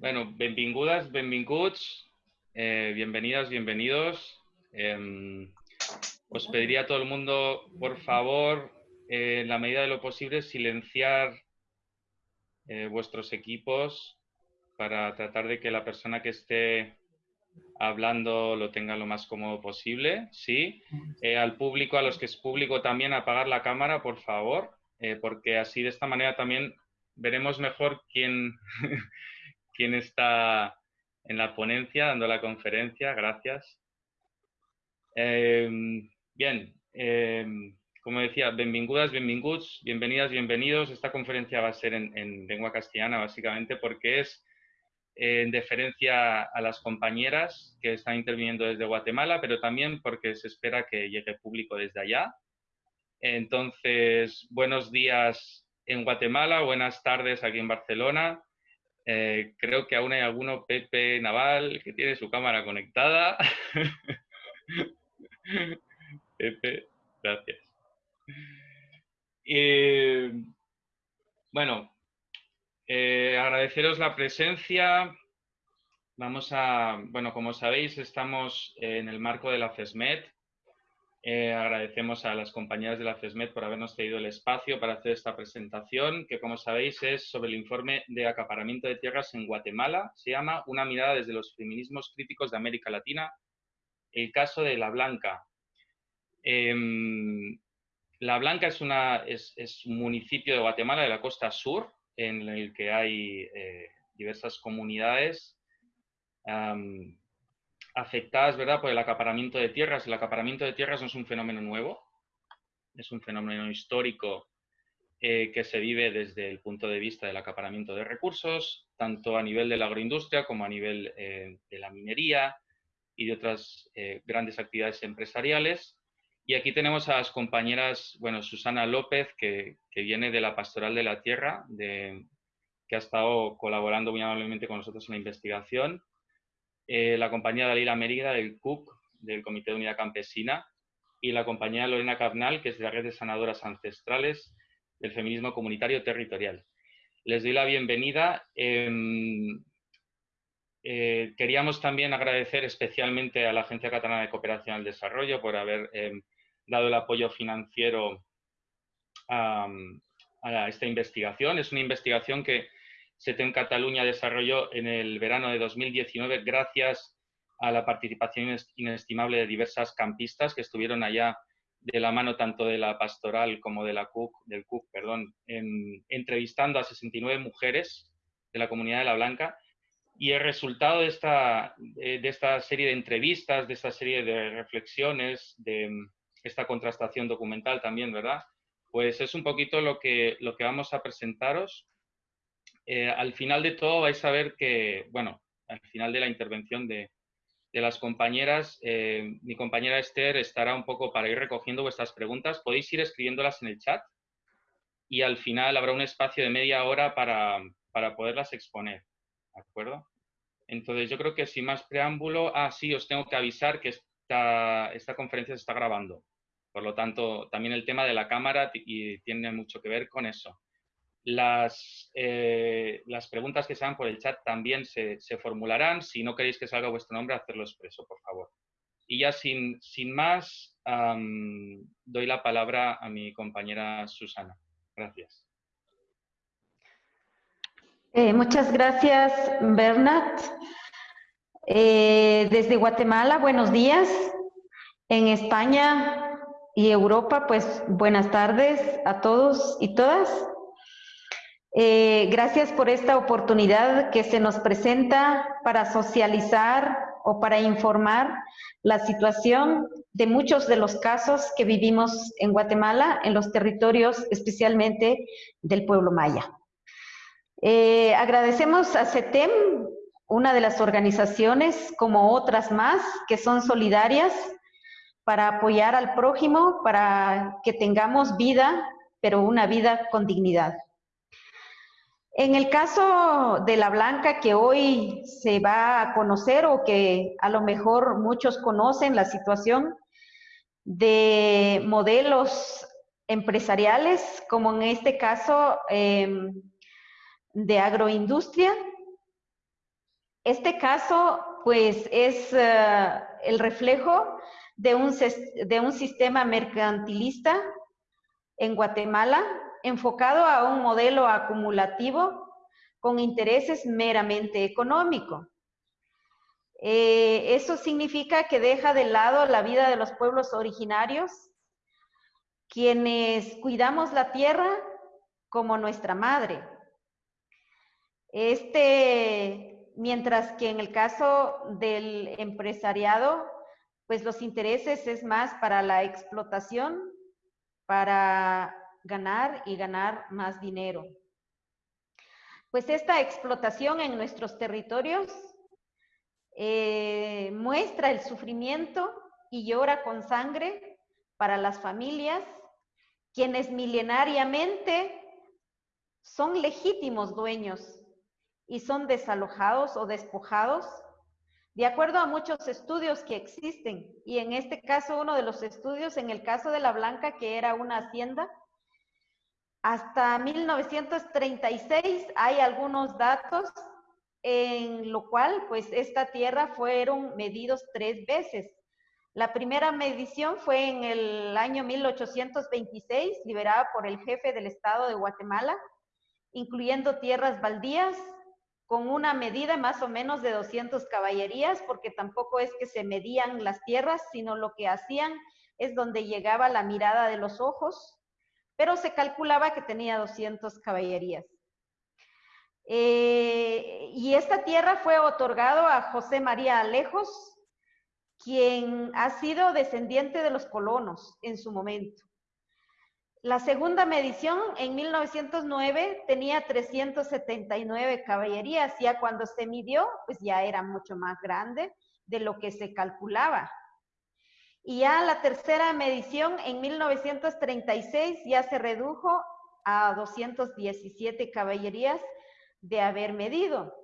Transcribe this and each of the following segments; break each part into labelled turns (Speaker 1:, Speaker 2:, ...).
Speaker 1: Bueno, benvingudes, benvinguts, eh, bienvenidas, bienvenidos. Em, os pediría a todo el mundo, por favor, eh, en la medida de lo posible, silenciar eh, vuestros equipos para tratar de que la persona que esté hablando lo tenga lo más cómodo posible. Sí. al público, a los que es público también, apagar la cámara, por favor, porque así de esta manera también veremos mejor quién, quién está en la ponencia, dando la conferencia. Gracias. Em, bien, em, como decía, benvingudas, benvinguts, bienvenidas, bienvenidos. Esta conferencia va a ser en, lengua castellana, básicamente, porque es en deferencia a las compañeras que están interviniendo desde Guatemala, pero también porque se espera que llegue público desde allá. Entonces, buenos días en Guatemala, buenas tardes aquí en Barcelona, eh, creo que aún hay alguno, Pepe Naval, que tiene su cámara conectada. Pepe, gracias. bueno, eh, agradeceros la presencia. Vamos a, bueno, como sabéis, estamos en el marco de la FESMET, eh, agradecemos a las compañeras de la FESMED por habernos cedido el espacio para hacer esta presentación, que como sabéis es sobre el informe de acaparamiento de tierras en Guatemala. Se llama Una mirada desde los feminismos críticos de América Latina, el caso de La Blanca. Em, la Blanca es, una, un municipio de Guatemala, de la costa sur, en el que hay eh, diversas comunidades afectadas ¿verdad? por el acaparamiento de tierras. El acaparamiento de tierras no es un fenómeno nuevo, es un fenómeno histórico eh, que se vive desde el punto de vista del acaparamiento de recursos, tanto a nivel de la agroindustria como a nivel eh, de la minería y de otras eh, grandes actividades empresariales. Y aquí tenemos a las compañeras, bueno, Susana López, que, que viene de la Pastoral de la Tierra, de, que ha estado colaborando muy amablemente con nosotros en la investigación, eh, la compañía Dalila Mérida del CUC, del Comité de Unidad Campesina, y la compañía Lorena Carnal, que es de la Red de Sanadoras Ancestrales del Feminismo Comunitario Territorial. Les doy la bienvenida. Em, eh, queríamos también agradecer especialmente a la Agencia Catalana de Cooperación al Desarrollo por haber em, dado el apoyo financiero a esta investigación. Es una investigación que en Cataluña desarrolló en el verano de 2019 gracias a la participación inestimable de diversas campistas que estuvieron allá de la mano tanto de la pastoral como de la CUC, del CUC, perdón, entrevistando a 69 mujeres de la comunidad de La Blanca. Y el resultado de esta, de esta serie de entrevistas, de esta serie de reflexiones, de esta contrastación documental también, ¿verdad? Pues es un poquito lo que, lo que vamos a presentaros eh, al final de todo vais a ver que, bueno, al final de la intervención de, las compañeras, eh, mi compañera Esther estará un poco para ir recogiendo vuestras preguntas. Podéis ir escribiéndolas en el chat y al final habrá un espacio de media hora para, poderlas exponer, ¿de acuerdo? Entonces yo creo que sin más preámbulo, ah, sí, os tengo que avisar que esta, esta conferencia se está grabando. Por lo tanto, también el tema de la cámara y tiene mucho que ver con eso. Las, eh, las preguntas que sean por el chat también se, formularán. Si no queréis que salga vuestro nombre, hacerlo expreso, por favor. Y ya sin, sin más, doy la palabra a mi compañera Susana. Gracias.
Speaker 2: Eh, muchas gracias, Bernat. Eh, desde Guatemala, buenos días. En España y Europa, pues buenas tardes a todos y todas. Eh, gracias por esta oportunidad que se nos presenta para socializar o para informar la situación de muchos de los casos que vivimos en Guatemala, en los territorios especialmente del pueblo maya. Eh, agradecemos a CETEM, una de las organizaciones, como otras más, que son solidarias para apoyar al prójimo, para que tengamos vida, pero una vida con dignidad. En el caso de la Blanca que hoy se va a conocer o que a lo mejor muchos conocen la situación de modelos empresariales, como en este caso em, de agroindustria, Este caso, pues, es eh, el reflejo de un, de un sistema mercantilista en Guatemala enfocado a un modelo acumulativo con intereses meramente económicos. Eh, eso significa que deja de lado la vida de los pueblos originarios, quienes cuidamos la tierra como nuestra madre. Este, mientras que en el caso del empresariado, pues los intereses es más para la explotación, para ganar y ganar más dinero. Pues esta explotación en nuestros territorios eh, muestra el sufrimiento y llora con sangre para las familias, quienes milenariamente son legítimos dueños y son desalojados o despojados de acuerdo a muchos estudios que existen. Y en este caso, uno de los estudios, en el caso de La Blanca, que era una hacienda, hasta 1936 hay algunos datos en lo cual pues esta tierra fueron medidos tres veces. La primera medición fue en el año 1826, liberada por el jefe del Estado de Guatemala, incluyendo tierras baldías, con una medida más o menos de 200 caballerías, porque tampoco es que se medían las tierras, sino lo que hacían es donde llegaba la mirada de los ojos, pero se calculaba que tenía 200 caballerías. Eh, y esta tierra fue otorgado a José María Alejos, quien ha sido descendiente de los colonos en su momento. La segunda medición en 1909 tenía 379 caballerías, ya cuando se midió, pues ya era mucho más grande de lo que se calculaba. Y ya la tercera medición en 1936 ya se redujo a 217 caballerías de haber medido.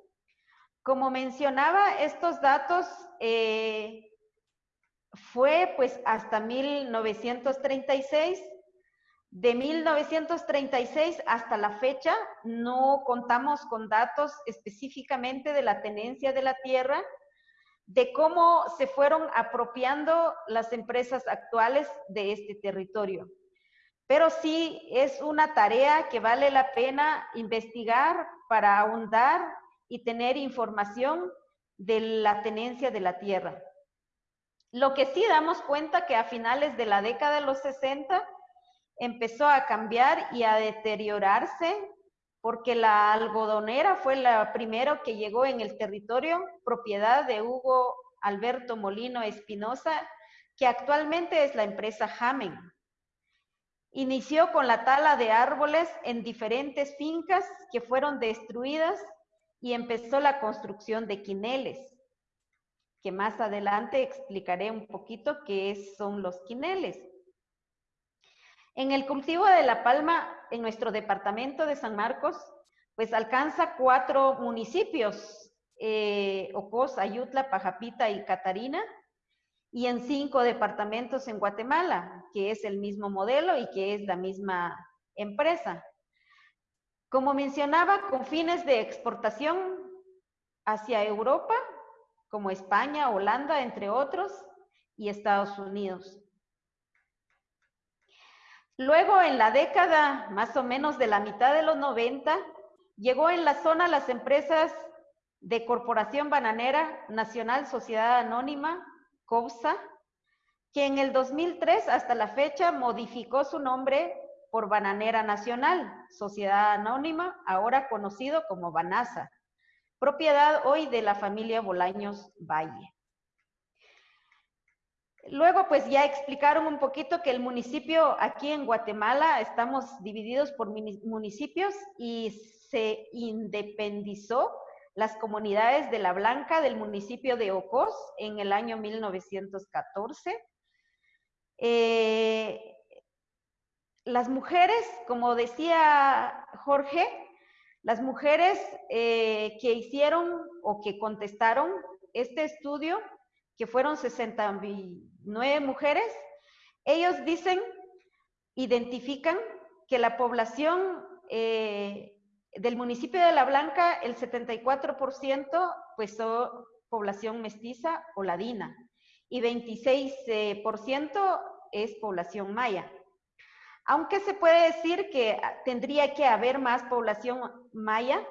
Speaker 2: Como mencionaba, estos datos eh, fue pues hasta 1936. De 1936 hasta la fecha no contamos con datos específicamente de la tenencia de la tierra, de cómo se fueron apropiando las empresas actuales de este territorio. Pero sí es una tarea que vale la pena investigar para ahondar y tener información de la tenencia de la tierra. Lo que sí damos cuenta que a finales de la década de los 60 empezó a cambiar y a deteriorarse porque la algodonera fue la primera que llegó en el territorio, propiedad de Hugo Alberto Molino Espinosa, que actualmente es la empresa Jamen. Inició con la tala de árboles en diferentes fincas que fueron destruidas y empezó la construcción de quineles, que más adelante explicaré un poquito qué son los quineles. En el cultivo de la palma, en nuestro departamento de San Marcos, pues alcanza cuatro municipios, eh, Ocos, Ayutla, Pajapita y Catarina, y en cinco departamentos en Guatemala, que es el mismo modelo y que es la misma empresa. Como mencionaba, con fines de exportación hacia Europa, como España, Holanda, entre otros, y Estados Unidos. Luego, en la década más o menos de la mitad de los 90, llegó en la zona las empresas de Corporación Bananera Nacional Sociedad Anónima, COPSA, que en el 2003 hasta la fecha modificó su nombre por Bananera Nacional, Sociedad Anónima, ahora conocido como Banasa, propiedad hoy de la familia Bolaños Valle. Luego, pues ya explicaron un poquito que el municipio aquí en Guatemala estamos divididos por municipios y se independizó las comunidades de La Blanca del municipio de Ocos en el año 1914. Eh, las mujeres, como decía Jorge, las mujeres eh, que hicieron o que contestaron este estudio, que fueron 69 mujeres, ellos dicen, identifican que la población eh, del municipio de La Blanca, el 74% pues son población mestiza o ladina y 26% es población maya. Aunque se puede decir que tendría que haber más población maya,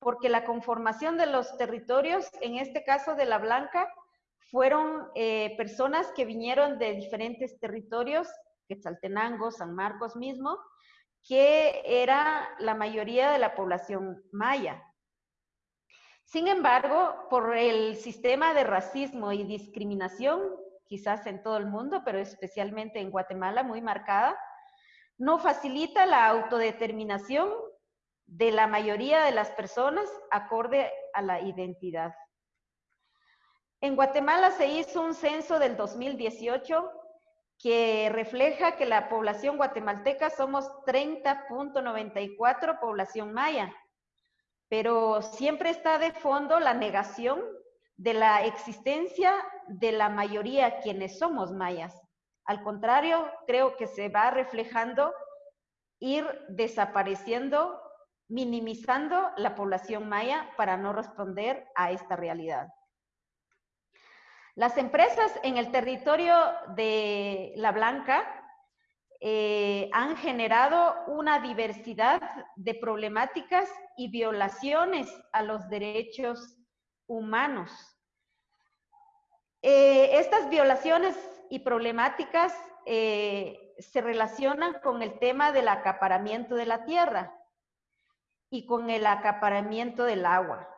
Speaker 2: porque la conformación de los territorios, en este caso de La Blanca, fueron eh, personas que vinieron de diferentes territorios, Quetzaltenango, San Marcos mismo, que era la mayoría de la población maya. Sin embargo, por el sistema de racismo y discriminación, quizás en todo el mundo, pero especialmente en Guatemala muy marcada, no facilita la autodeterminación de la mayoría de las personas acorde a la identidad. En Guatemala se hizo un censo del 2018 que refleja que la población guatemalteca somos 30.94 población maya, pero siempre está de fondo la negación de la existencia de la mayoría quienes somos mayas. Al contrario, creo que se va reflejando ir desapareciendo, minimizando la población maya para no responder a esta realidad. Las empresas en el territorio de La Blanca eh, han generado una diversidad de problemáticas y violaciones a los derechos humanos. Eh, estas violaciones y problemáticas eh, se relacionan con el tema del acaparamiento de la tierra y con el acaparamiento del agua.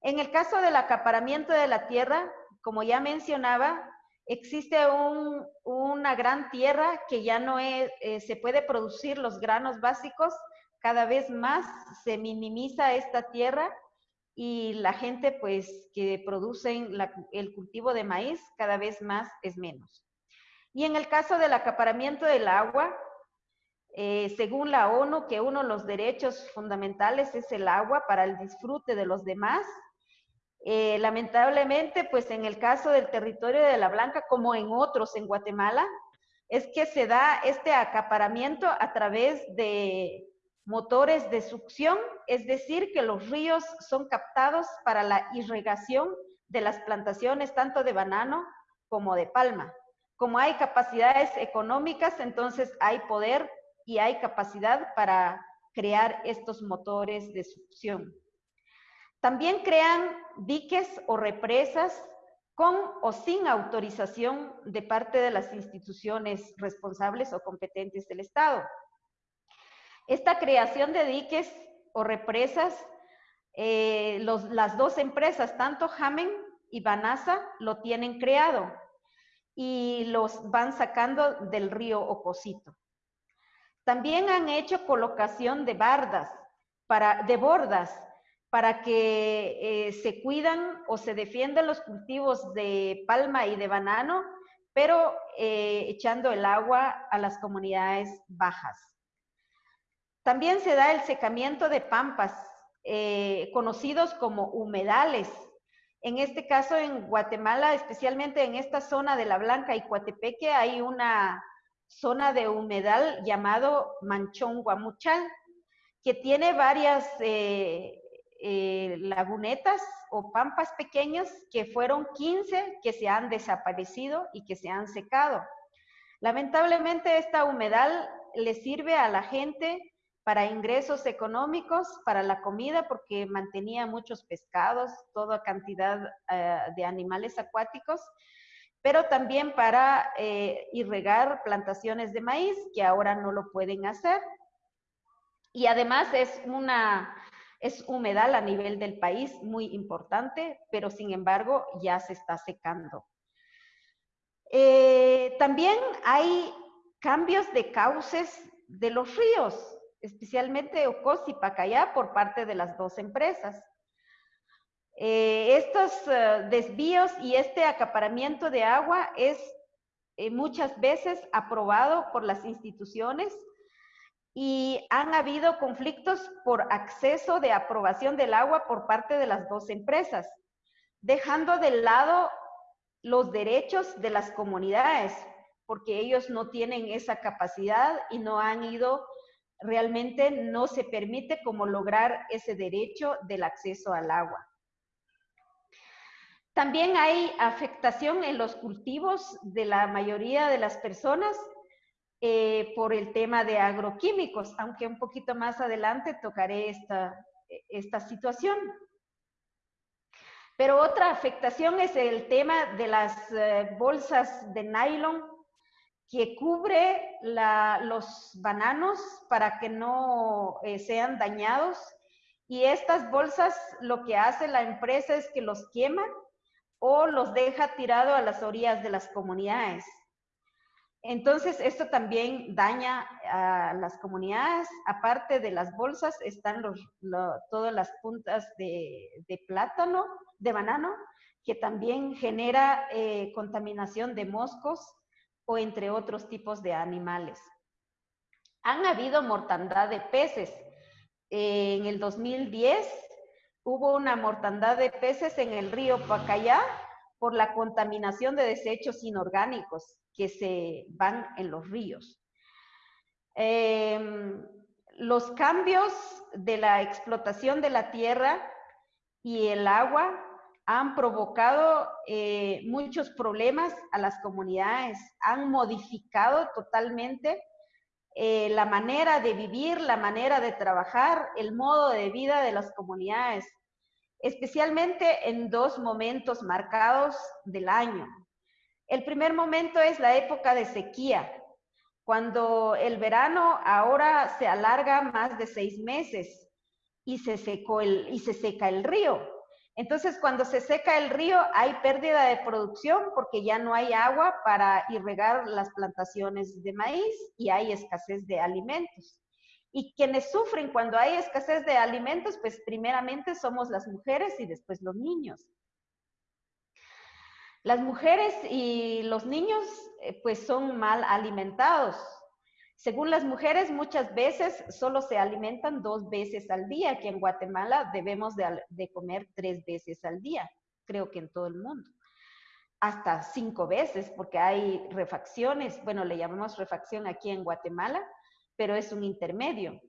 Speaker 2: En el caso del acaparamiento de la tierra, como ya mencionaba, existe una gran tierra que ya no eh, se puede producir los granos básicos, cada vez más se minimiza esta tierra y la gente pues que producen el cultivo de maíz cada vez más es menos. Y en el caso del acaparamiento del agua, eh, según la ONU, que uno de los derechos fundamentales es el agua para el disfrute de los demás, eh, lamentablemente, pues en el caso del territorio de La Blanca, como en otros en Guatemala, es que se da este acaparamiento a través de motores de succión, es decir, que los ríos son captados para la irrigación de las plantaciones tanto de banano como de palma. Como hay capacidades económicas, entonces hay poder y hay capacidad para crear estos motores de succión. También crean diques o represas con o sin autorización de parte de las instituciones responsables o competentes del Estado. Esta creación de diques o represas, eh, las dos empresas, tanto Jamen y Banasa, lo tienen creado y los van sacando del río Ocosito. También han hecho colocación de bardas, para, de bordas para que eh, se cuidan o se defiendan los cultivos de palma y de banano, pero eh, echando el agua a las comunidades bajas. También se da el secamiento de pampas, eh, conocidos como humedales. En este caso, en Guatemala, especialmente en esta zona de La Blanca y Coatepeque, hay una zona de humedal llamado Manchón Guamuchal, que tiene varias lagunetas o pampas pequeños que fueron 15 que se han desaparecido y que se han secado. Lamentablemente esta humedal le sirve a la gente para ingresos económicos, para la comida, porque mantenía muchos pescados, toda cantidad eh, de animales acuáticos, pero también para eh, irregar plantaciones de maíz, que ahora no lo pueden hacer. Y además es una es humedal a nivel del país muy importante, pero sin embargo ya se está secando. Eh, también hay cambios de cauces de los ríos, especialmente Ocos y Pacayá por parte de las dos empresas. Eh, estos eh, desvíos y este acaparamiento de agua es muchas veces aprobado por las instituciones y han habido conflictos por acceso de aprobación del agua por parte de las dos empresas, dejando de lado los derechos de las comunidades, porque ellos no tienen esa capacidad y no han ido, realmente no se permite como lograr ese derecho del acceso al agua. También hay afectación en los cultivos de la mayoría de las personas eh, por el tema de agroquímicos, aunque un poquito más adelante tocaré esta, esta situación. Pero otra afectación es el tema de las eh, bolsas de nylon que cubre los bananos para que no eh, sean dañados. Y estas bolsas lo que hace la empresa es que los quema o los deja tirado a las orillas de las comunidades. Entonces, esto también daña a las comunidades. Aparte de las bolsas, están todas las puntas de, plátano, de banano, que también genera eh, contaminación de moscos o entre otros tipos de animales. Han habido mortandad de peces. en el 2010 hubo una mortandad de peces en el río Pacayá por la contaminación de desechos inorgánicos que se van en los ríos. Em, los cambios de la explotación de la tierra y el agua han provocado eh, muchos problemas a las comunidades, han modificado totalmente eh, la manera de vivir, la manera de trabajar, el modo de vida de las comunidades, especialmente en dos momentos marcados del año. El primer momento es la época de sequía, cuando el verano ahora se alarga más de seis meses y se, seca el río. Entonces, cuando se seca el río, hay pérdida de producción porque ya no hay agua para irrigar las plantaciones de maíz y hay escasez de alimentos. Y quienes sufren cuando hay escasez de alimentos, pues primeramente somos las mujeres y después los niños. Las mujeres y los niños eh, pues son mal alimentados. Según las mujeres, muchas veces solo se alimentan dos veces al día. Aquí en Guatemala debemos de, comer tres veces al día, creo que en todo el mundo. Hasta cinco veces, porque hay refacciones. Bueno, le llamamos refacción aquí en Guatemala, pero es un intermedio.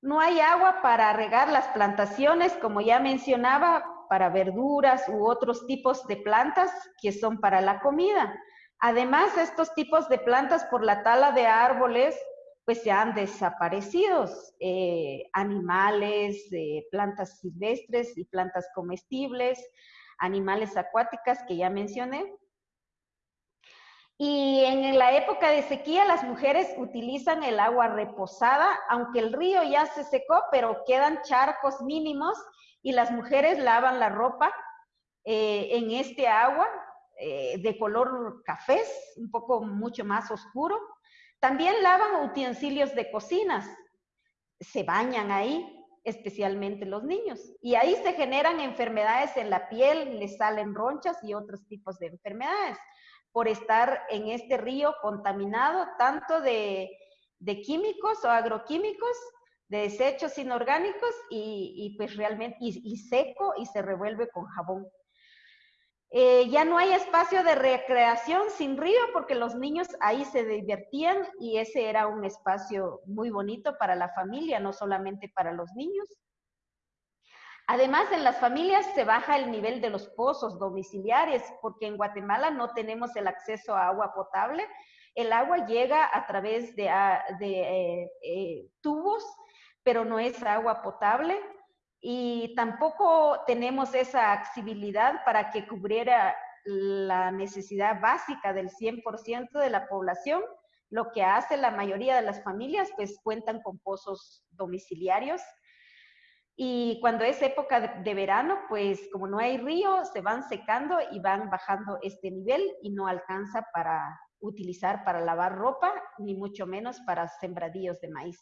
Speaker 2: No hay agua para regar las plantaciones, como ya mencionaba, para verduras u otros tipos de plantas que son para la comida. Además, estos tipos de plantas por la tala de árboles, pues se han desaparecido. Eh, animales, eh, plantas silvestres y plantas comestibles, animales acuáticas que ya mencioné. Y en la época de sequía las mujeres utilizan el agua reposada, aunque el río ya se secó, pero quedan charcos mínimos y las mujeres lavan la ropa eh, en este agua eh, de color café, un poco mucho más oscuro. También lavan utensilios de cocinas, se bañan ahí, especialmente los niños. Y ahí se generan enfermedades en la piel, les salen ronchas y otros tipos de enfermedades por estar en este río contaminado tanto de, de químicos o agroquímicos de desechos inorgánicos y, pues realmente, y, seco y se revuelve con jabón. Eh, ya no hay espacio de recreación sin río porque los niños ahí se divertían y ese era un espacio muy bonito para la familia, no solamente para los niños. Además, en las familias se baja el nivel de los pozos domiciliares porque en Guatemala no tenemos el acceso a agua potable. El agua llega a través de, ah, eh, eh, tubos pero no es agua potable y tampoco tenemos esa accesibilidad para que cubriera la necesidad básica del 100% de la población. Lo que hace la mayoría de las familias, pues cuentan con pozos domiciliarios. Y cuando es época de verano, pues como no hay río, se van secando y van bajando este nivel y no alcanza para utilizar para lavar ropa, ni mucho menos para sembradíos de maíz.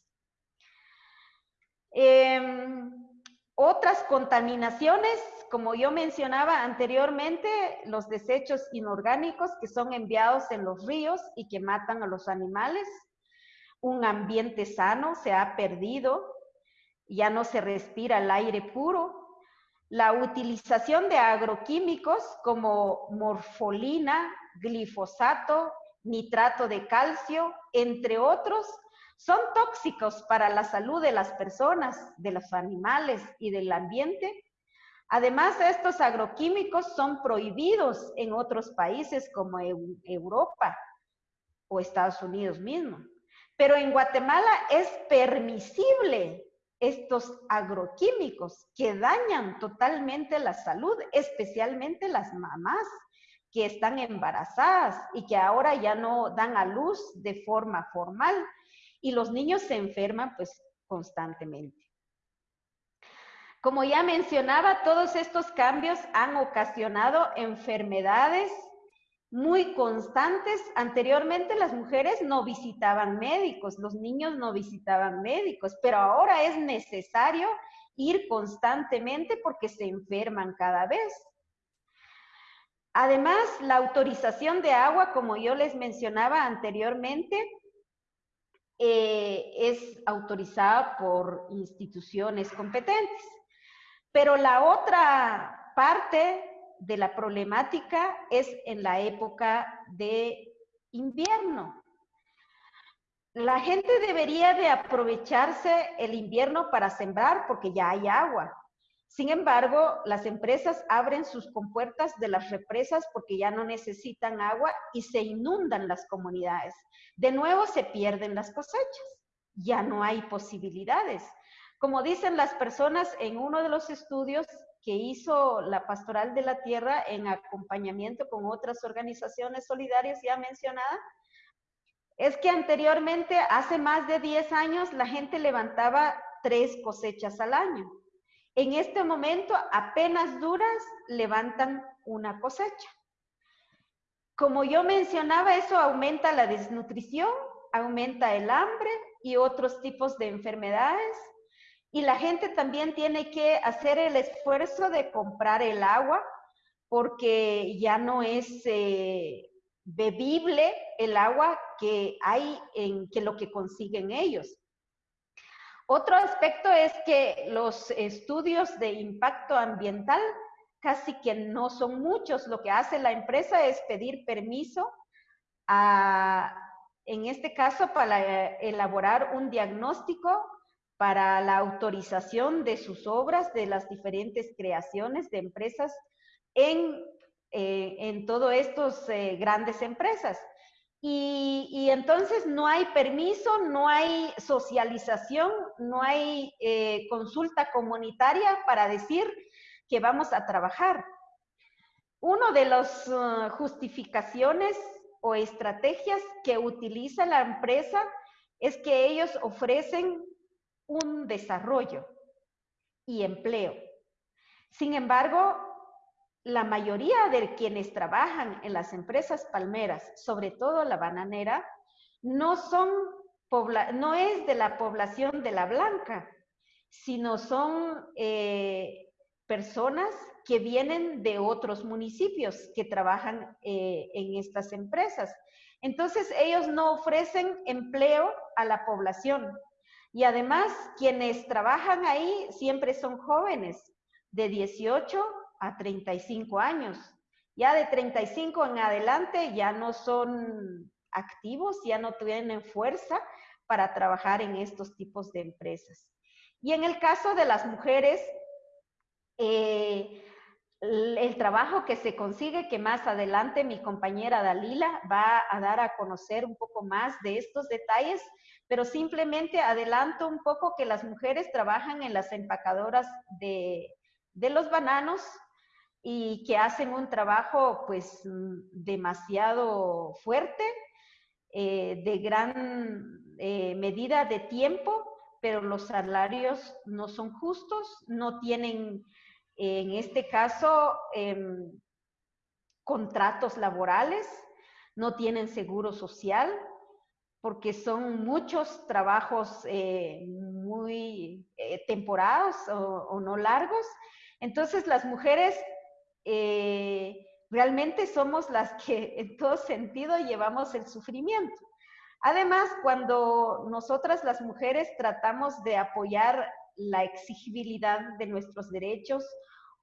Speaker 2: Em, otras contaminaciones, como yo mencionaba anteriormente, los desechos inorgánicos que son enviados en los ríos y que matan a los animales. Un ambiente sano se ha perdido, ya no se respira el aire puro. La utilización de agroquímicos como morfolina, glifosato, nitrato de calcio, entre otros, son tóxicos para la salud de las personas, de los animales y del ambiente. Además, estos agroquímicos son prohibidos en otros países como Europa o Estados Unidos mismo. Pero en Guatemala es permisible estos agroquímicos que dañan totalmente la salud, especialmente las mamás que están embarazadas y que ahora ya no dan a luz de forma formal y los niños se enferman pues constantemente. Como ya mencionaba, todos estos cambios han ocasionado enfermedades muy constantes. Anteriormente las mujeres no visitaban médicos, los niños no visitaban médicos, pero ahora es necesario ir constantemente porque se enferman cada vez. Además, la autorización de agua, como yo les mencionaba anteriormente, eh, es autorizada por instituciones competentes. Pero la otra parte de la problemática es en la época de invierno. La gente debería de aprovecharse el invierno para sembrar porque ya hay agua. Sin embargo, las empresas abren sus compuertas de las represas porque ya no necesitan agua y se inundan las comunidades. De nuevo se pierden las cosechas. Ya no hay posibilidades. Como dicen las personas en uno de los estudios que hizo la Pastoral de la Tierra en acompañamiento con otras organizaciones solidarias ya mencionadas, es que anteriormente, hace más de 10 años, la gente levantaba tres cosechas al año. En este momento, apenas duras levantan una cosecha. Como yo mencionaba, eso aumenta la desnutrición, aumenta el hambre y otros tipos de enfermedades. Y la gente también tiene que hacer el esfuerzo de comprar el agua porque ya no es eh, bebible el agua que hay en que lo que consiguen ellos. Otro aspecto es que los estudios de impacto ambiental casi que no son muchos. Lo que hace la empresa es pedir permiso en este caso, para elaborar un diagnóstico para la autorización de sus obras, de las diferentes creaciones de empresas en, eh, en todas estas eh, grandes empresas. Y, entonces no hay permiso, no hay socialización, no hay eh, consulta comunitaria para decir que vamos a trabajar. Una de las uh, justificaciones o estrategias que utiliza la empresa es que ellos ofrecen un desarrollo y empleo. Sin embargo, la mayoría de quienes trabajan en las empresas palmeras, sobre todo la bananera, no son no es de la población de la blanca, sino son eh, personas que vienen de otros municipios que trabajan eh, en estas empresas. Entonces, ellos no ofrecen empleo a la población. Y además, quienes trabajan ahí siempre son jóvenes, de 18 a 35 años. Ya de 35 en adelante ya no son activos, ya no tienen fuerza para trabajar en estos tipos de empresas. Y en el caso de las mujeres, eh, el trabajo que se consigue, que más adelante mi compañera Dalila va a dar a conocer un poco más de estos detalles, pero simplemente adelanto un poco que las mujeres trabajan en las empacadoras de, de los bananos, y que hacen un trabajo pues demasiado fuerte, eh, de gran eh, medida de tiempo, pero los salarios no son justos, no tienen en este caso em, contratos laborales, no tienen seguro social, porque son muchos trabajos eh, muy temporados o no largos. Entonces las mujeres eh, realmente somos las que en todo sentido llevamos el sufrimiento. Además, cuando nosotras las mujeres tratamos de apoyar la exigibilidad de nuestros derechos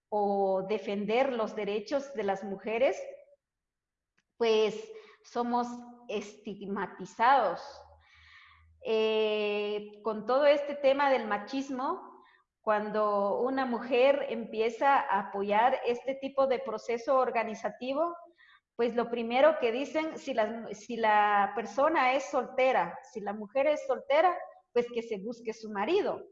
Speaker 2: o defender los derechos de las mujeres, pues somos estigmatizados. Eh, con todo este tema del machismo, cuando una mujer empieza a apoyar este tipo de proceso organizativo, pues lo primero que dicen, si la, si la persona es soltera, si la mujer es soltera, pues que se busque su marido.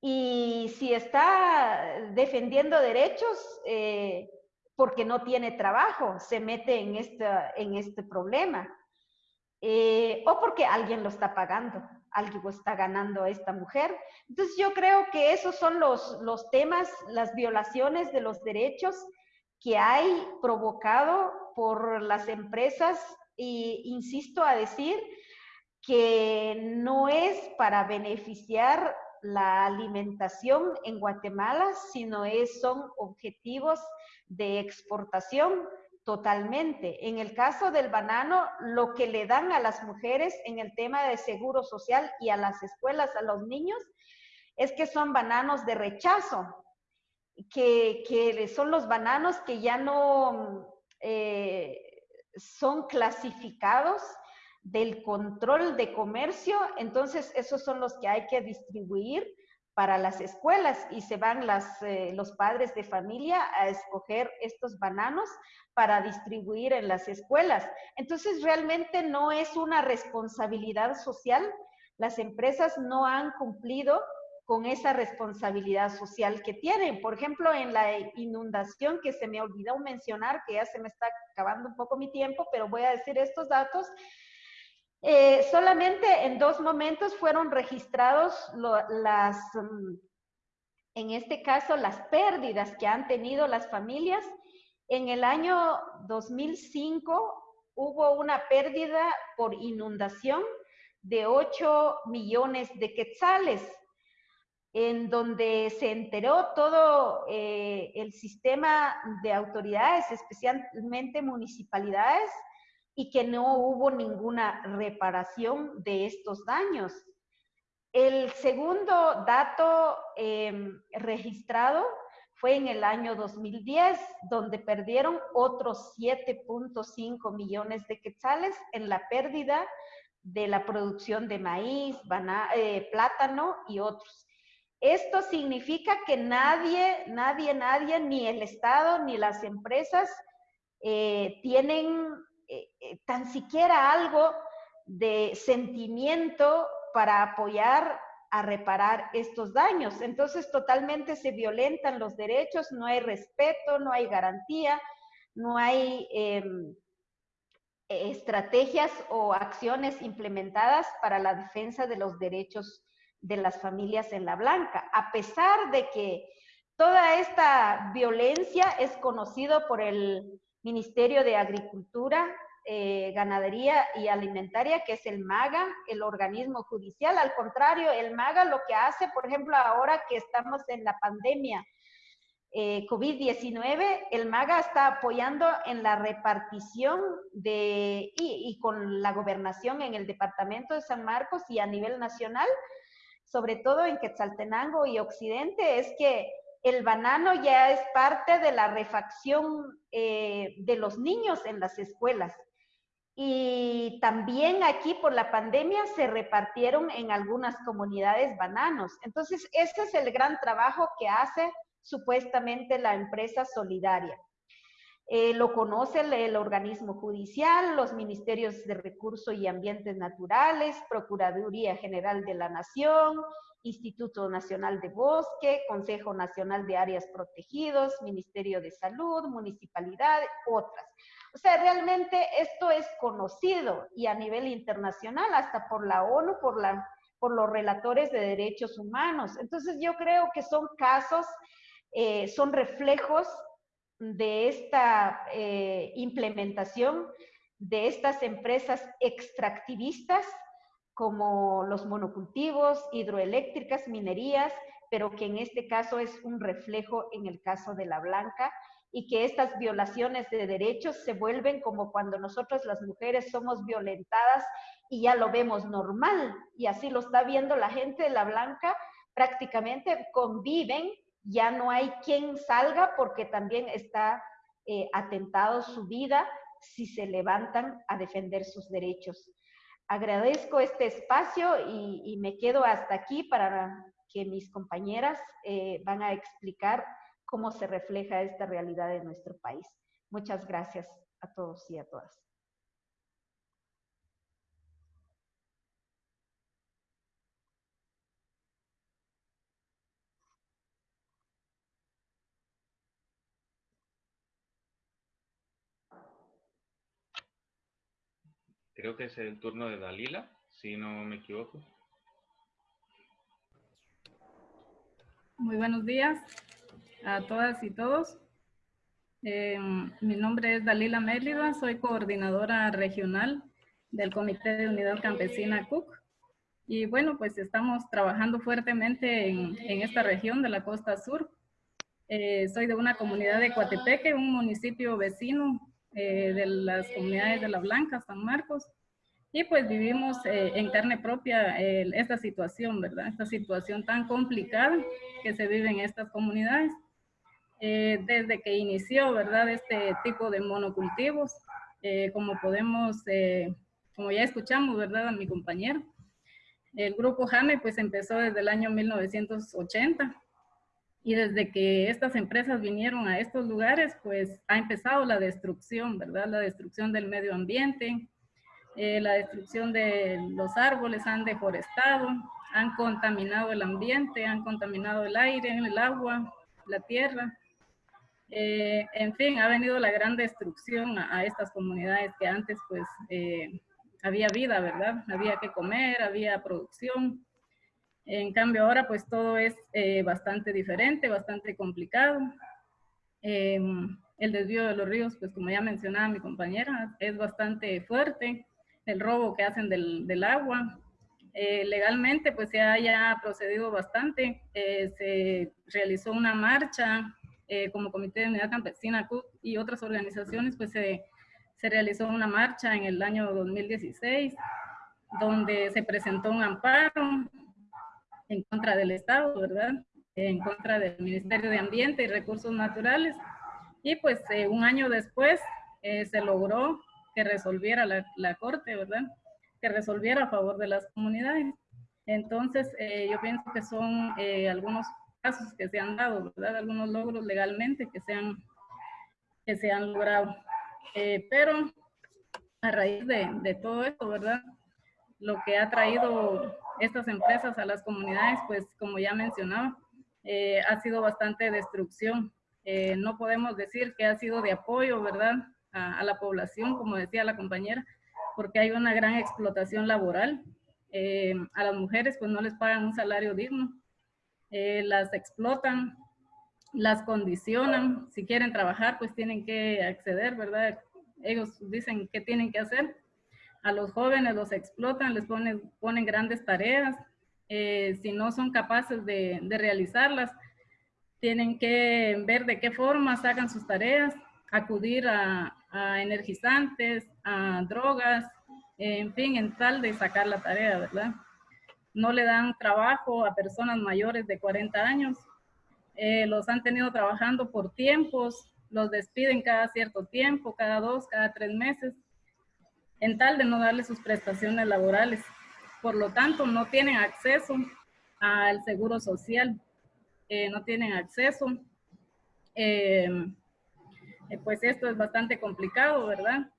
Speaker 2: Y si está defendiendo derechos, eh, porque no tiene trabajo, se mete en, esta, en este problema. Eh, o porque alguien lo está pagando algo está ganando esta mujer. Entonces yo creo que esos son los, los temas, las violaciones de los derechos que hay provocado por las empresas y insisto a decir que no es para beneficiar la alimentación en Guatemala, sino es, son objetivos de exportación Totalmente. En el caso del banano, lo que le dan a las mujeres en el tema de seguro social y a las escuelas, a los niños, es que son bananos de rechazo, que, son los bananos que ya no eh, son clasificados del control de comercio, entonces esos son los que hay que distribuir para las escuelas y se van eh, los padres de familia a escoger estos bananos para distribuir en las escuelas. Entonces, realmente no es una responsabilidad social. Las empresas no han cumplido con esa responsabilidad social que tienen. Por ejemplo, en la inundación que se me olvidó mencionar, que ya se me está acabando un poco mi tiempo, pero voy a decir estos datos. Eh, solamente en dos momentos fueron registrados las, mm, en este caso, las pérdidas que han tenido las familias. En el año 2005 hubo una pérdida por inundación de 8 millones de quetzales, en donde se enteró todo eh, el sistema de autoridades, especialmente municipalidades, y que no hubo ninguna reparación de estos daños. El segundo dato em, registrado fue en el año 2010, donde perdieron otros 7.5 millones de quetzales en la pérdida de la producción de maíz, eh, plátano y otros. Esto significa que nadie, nadie, nadie, ni el Estado ni las empresas eh, tienen eh, eh, tan siquiera algo de sentimiento para apoyar a reparar estos daños. Entonces totalmente se violentan los derechos, no hay respeto, no hay garantía, no hay em, estrategias o acciones implementadas para la defensa de los derechos de las familias en la blanca, a pesar de que toda esta violencia es conocido por el Ministerio de Agricultura, eh, Ganadería y Alimentaria, que es el MAGA, el organismo judicial. Al contrario, el MAGA lo que hace, por ejemplo, ahora que estamos en la pandemia eh, COVID-19, el MAGA está apoyando en la repartición de, y, y con la gobernación en el departamento de San Marcos y a nivel nacional, sobre todo en Quetzaltenango y Occidente, es que el banano ya es parte de la refacción eh, de los niños en las escuelas. Y también aquí por la pandemia se repartieron en algunas comunidades bananos. Entonces, ese es el gran trabajo que hace supuestamente la empresa solidaria. Eh, lo conoce el, el, organismo judicial, los ministerios de Recursos y Ambientes Naturales, Procuraduría General de la Nación, Instituto Nacional de Bosque, Consejo Nacional de Áreas Protegidos, Ministerio de Salud, Municipalidad, otras. O sea, realmente esto es conocido y a nivel internacional, hasta por la ONU, por, los relatores de derechos humanos. Entonces yo creo que son casos, eh, son reflejos de esta eh, implementación de estas empresas extractivistas como los monocultivos, hidroeléctricas, minerías, pero que en este caso es un reflejo en el caso de la blanca y que estas violaciones de derechos se vuelven como cuando nosotros las mujeres somos violentadas y ya lo vemos normal y así lo está viendo la gente de la blanca, prácticamente conviven, ya no hay quien salga porque también está eh, atentado su vida si se levantan a defender sus derechos agradezco este espacio y, me quedo hasta aquí para que mis compañeras eh, van a explicar cómo se refleja esta realidad en nuestro país. Muchas gracias a todos y a todas.
Speaker 1: Creo que es el turno de Dalila, si no me equivoco.
Speaker 3: Muy buenos días a todas y todos. Eh, mi nombre es Dalila Mérida, soy coordinadora regional del Comité de Unidad Campesina CUC. Y bueno, pues estamos trabajando fuertemente en, esta región de la costa sur. Eh, soy de una comunidad de Coatepeque, un municipio vecino eh, de las comunidades de La Blanca, San Marcos, y pues vivimos eh, en carne propia esta situación, ¿verdad? Esta situación tan complicada que se vive en estas comunidades. Eh, desde que inició, ¿verdad? Este tipo de monocultivos, como podemos, como ya escuchamos, ¿verdad? A mi compañero. El grupo JAME pues empezó desde el año 1980 y desde que estas empresas vinieron a estos lugares, pues ha empezado la destrucción, ¿verdad? La destrucción del medio ambiente, eh, la destrucción de los árboles, han deforestado, han contaminado el ambiente, han contaminado el aire, el agua, la tierra. Eh, en fin, ha venido la gran destrucción a, estas comunidades que antes pues eh, había vida, ¿verdad? Había que comer, había producción, en cambio ahora pues todo es eh, bastante diferente, bastante complicado. Em, el desvío de los ríos, pues como ya mencionaba mi compañera, es bastante fuerte. El robo que hacen del, agua. Eh, legalmente pues se haya procedido bastante. Eh, se realizó una marcha como Comité de Unidad Campesina CUC y otras organizaciones pues se, se realizó una marcha en el año 2016 donde se presentó un amparo en contra del Estado, ¿verdad? En contra del Ministerio de Ambiente y Recursos Naturales. Y pues eh, un año después eh, se logró que resolviera la, Corte, ¿verdad? Que resolviera a favor de las comunidades. Entonces, eh, yo pienso que son algunos casos que se han dado, ¿verdad? Algunos logros legalmente que se han, que se han logrado. pero a raíz de, de todo esto, ¿verdad? Lo que ha traído estas empresas a las comunidades, pues como ya mencionaba, eh, ha sido bastante destrucción. Eh, no podemos decir que ha sido de apoyo, ¿verdad? A, la población, como decía la compañera, porque hay una gran explotación laboral. Eh, a las mujeres pues no les pagan un salario digno, las explotan, las condicionan, si quieren trabajar pues tienen que acceder, ¿verdad? Ellos dicen qué tienen que hacer a los jóvenes los explotan, les ponen, ponen grandes tareas, eh, si no son capaces de, realizarlas, tienen que ver de qué forma sacan sus tareas, acudir a, energizantes, a drogas, en fin, en tal de sacar la tarea, ¿verdad? No le dan trabajo a personas mayores de 40 años, eh, los han tenido trabajando por tiempos, los despiden cada cierto tiempo, cada dos, cada tres meses, en tal de no darle sus prestaciones laborales. Por lo tanto, no tienen acceso al seguro social, eh, no tienen acceso. Em, eh, pues esto es bastante complicado, ¿verdad?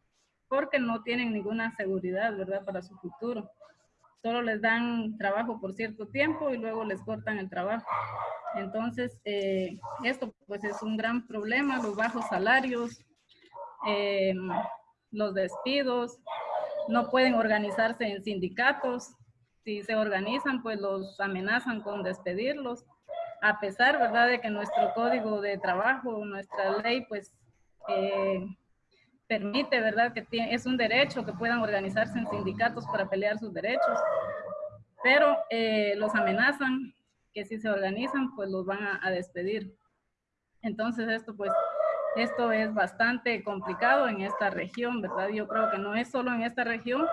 Speaker 3: Porque no tienen ninguna seguridad, ¿verdad? Para su futuro. Solo les dan trabajo por cierto tiempo y luego les cortan el trabajo. Entonces, eh, esto pues es un gran problema, los bajos salarios, los despidos, no pueden organizarse en sindicatos. Si se organizan, pues los amenazan con despedirlos, a pesar, ¿verdad?, de que nuestro código de trabajo, nuestra ley, pues eh, permite, ¿verdad?, que es un derecho que puedan organizarse en sindicatos para pelear sus derechos. Pero eh, los amenazan que si se organizan, pues los van a despedir. Entonces esto pues esto es bastante complicado en esta región, ¿verdad? Yo creo que no es solo en esta región,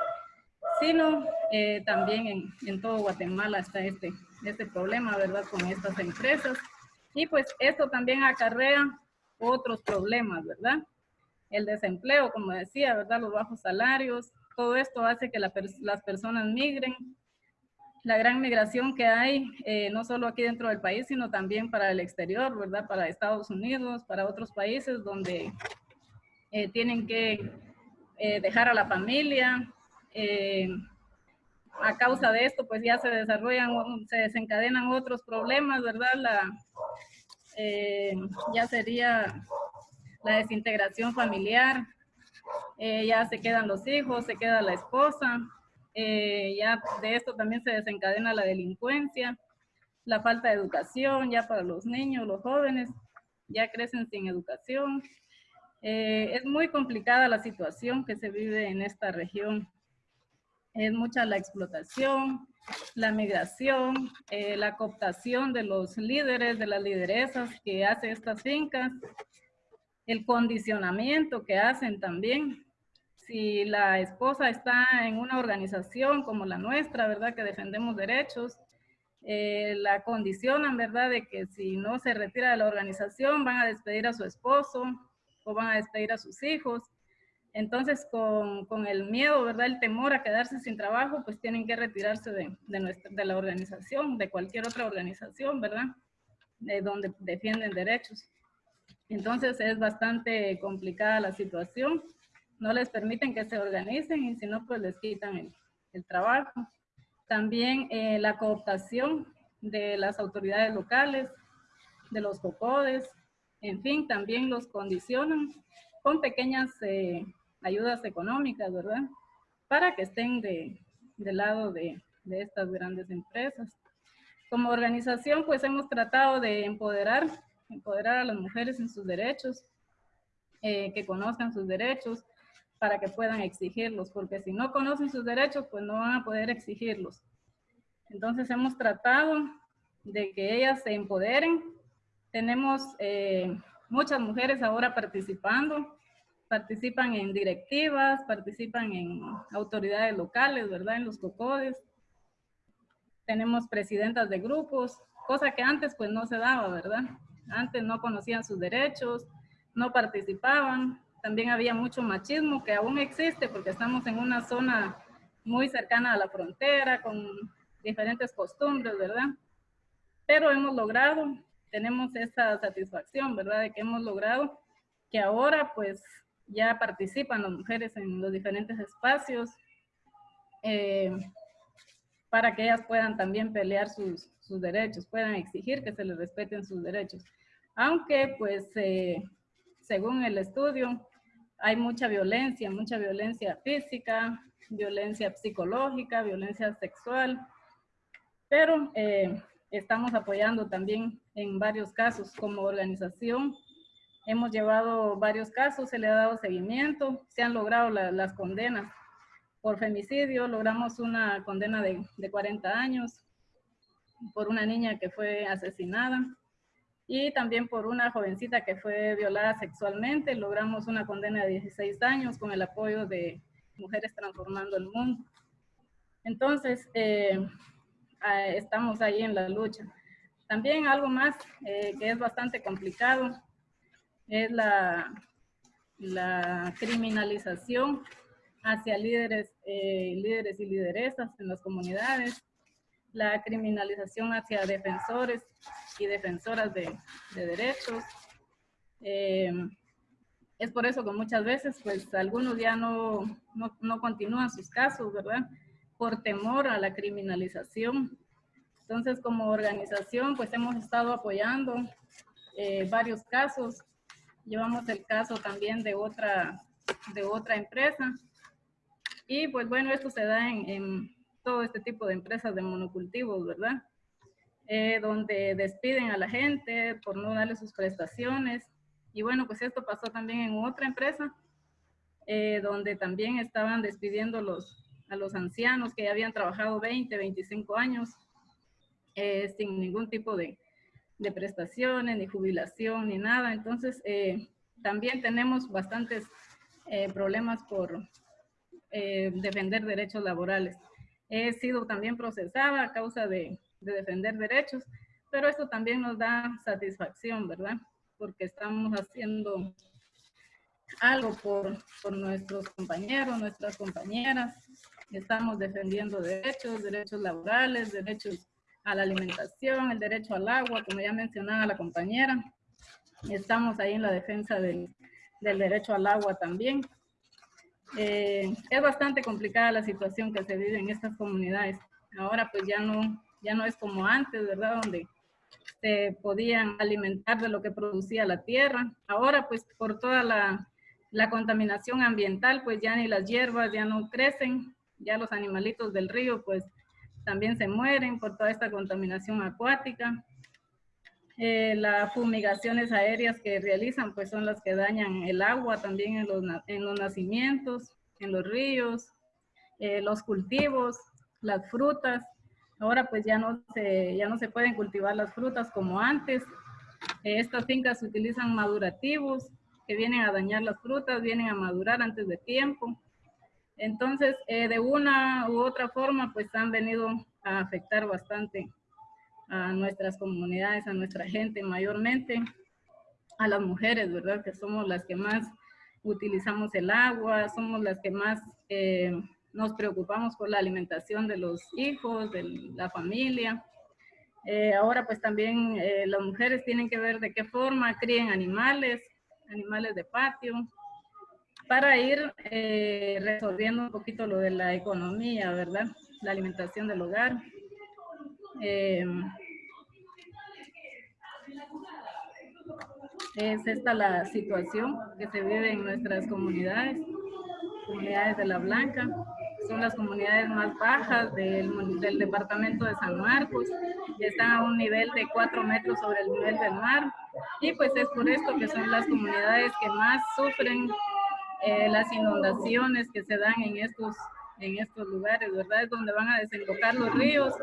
Speaker 3: sino eh, también en, en, todo Guatemala está este, este problema, ¿verdad? Con estas empresas. Y pues esto también acarrea otros problemas, ¿verdad? El desempleo, como decía, ¿verdad? Los bajos salarios, todo esto hace que las personas migren. La gran migración que hay, eh, no solo aquí dentro del país, sino también para el exterior, ¿verdad? Para Estados Unidos, para otros países donde eh, tienen que eh, dejar a la familia. a causa de esto, pues ya se desarrollan, se desencadenan otros problemas, ¿verdad? La, ya sería la desintegración familiar, ya se quedan los hijos, se queda la esposa, eh, ya de esto también se desencadena la delincuencia, la falta de educación ya para los niños, los jóvenes, ya crecen sin educación. Eh, es muy complicada la situación que se vive en esta región. Es mucha la explotación, la migración, eh, la cooptación de los líderes, de las lideresas que hacen estas fincas, el condicionamiento que hacen también si la esposa está en una organización como la nuestra, ¿verdad? Que defendemos derechos, eh, la condicionan, ¿verdad? De que si no se retira de la organización van a despedir a su esposo o van a despedir a sus hijos. Entonces, con, con el miedo, ¿verdad? El temor a quedarse sin trabajo, pues tienen que retirarse de, de, nuestra, de la organización, de cualquier otra organización, ¿verdad? De donde defienden derechos. Entonces, es bastante complicada la situación no les permiten que se organicen y si no, pues les quitan el, trabajo. También eh, la cooptación de las autoridades locales, de los COCODES, en fin, también los condicionan con pequeñas eh, ayudas económicas, ¿verdad? Para que estén de, del lado de, de estas grandes empresas. Como organización, pues hemos tratado de empoderar, empoderar a las mujeres en sus derechos, eh, que conozcan sus derechos, para que puedan exigirlos, porque si no conocen sus derechos, pues no van a poder exigirlos. Entonces hemos tratado de que ellas se empoderen. Tenemos eh, muchas mujeres ahora participando, participan en directivas, participan en autoridades locales, ¿verdad? En los COCODES. Tenemos presidentas de grupos, cosa que antes pues no se daba, ¿verdad? Antes no conocían sus derechos, no participaban, también había mucho machismo que aún existe porque estamos en una zona muy cercana a la frontera con diferentes costumbres, ¿verdad? Pero hemos logrado, tenemos esa satisfacción, ¿verdad? De que hemos logrado que ahora pues ya participan las mujeres en los diferentes espacios eh, para que ellas puedan también pelear sus, sus, derechos, puedan exigir que se les respeten sus derechos. Aunque pues eh, según el estudio, hay mucha violencia, mucha violencia física, violencia psicológica, violencia sexual, pero eh, estamos apoyando también en varios casos como organización. Hemos llevado varios casos, se le ha dado seguimiento, se han logrado las condenas. Por femicidio logramos una condena de, de 40 años por una niña que fue asesinada y también por una jovencita que fue violada sexualmente. Logramos una condena de 16 años con el apoyo de Mujeres Transformando el Mundo. Entonces, eh, estamos ahí en la lucha. También algo más eh, que es bastante complicado es la, la criminalización hacia líderes, eh, líderes y lideresas en las comunidades la criminalización hacia defensores y defensoras de, derechos. Eh, es por eso que muchas veces, pues, algunos ya no, no, continúan sus casos, ¿verdad? Por temor a la criminalización. Entonces, como organización, pues, hemos estado apoyando eh, varios casos. Llevamos el caso también de otra, de otra empresa. Y, pues, bueno, esto se da en todo este tipo de empresas de monocultivos, ¿verdad? Eh, donde despiden a la gente por no darle sus prestaciones. Y bueno, pues esto pasó también en otra empresa, eh, donde también estaban despidiendo los, a los ancianos que ya habían trabajado 20, 25 años eh, sin ningún tipo de, de, prestaciones, ni jubilación, ni nada. Entonces, también tenemos bastantes problemas por defender derechos laborales he sido también procesada a causa de, defender derechos, pero esto también nos da satisfacción, ¿verdad? Porque estamos haciendo algo por, nuestros compañeros, nuestras compañeras, estamos defendiendo derechos, derechos laborales, derechos a la alimentación, el derecho al agua, como ya mencionaba la compañera. Estamos ahí en la defensa del, del derecho al agua también. Eh, es bastante complicada la situación que se vive en estas comunidades. Ahora pues ya no, ya no es como antes, ¿verdad? Donde se podían alimentar de lo que producía la tierra. Ahora pues por toda la, la contaminación ambiental pues ya ni las hierbas ya no crecen, ya los animalitos del río pues también se mueren por toda esta contaminación acuática. Eh, las fumigaciones aéreas que realizan pues son las que dañan el agua también en los, en los nacimientos, en los ríos, eh, los cultivos, las frutas. Ahora pues ya no, se, ya no se pueden cultivar las frutas como antes. Eh, estas fincas utilizan madurativos que vienen a dañar las frutas, vienen a madurar antes de tiempo. Entonces, de una u otra forma, pues han venido a afectar bastante a nuestras comunidades, a nuestra gente, mayormente a las mujeres, ¿verdad? Que somos las que más utilizamos el agua, somos las que más eh, nos preocupamos por la alimentación de los hijos, de la familia. Eh, ahora pues también eh, las mujeres tienen que ver de qué forma críen animales, animales de patio, para ir resolviendo un poquito lo de la economía, ¿verdad? La alimentación del hogar. Eh, es esta la situación que se vive en nuestras comunidades, comunidades de La Blanca. Son las comunidades más bajas del, del departamento de San Marcos. Están a un nivel de 4 metros sobre el nivel del mar. Y pues es por esto que son las comunidades que más sufren eh, las inundaciones que se dan en estos en estos lugares, ¿verdad? Es donde van a desembocar los ríos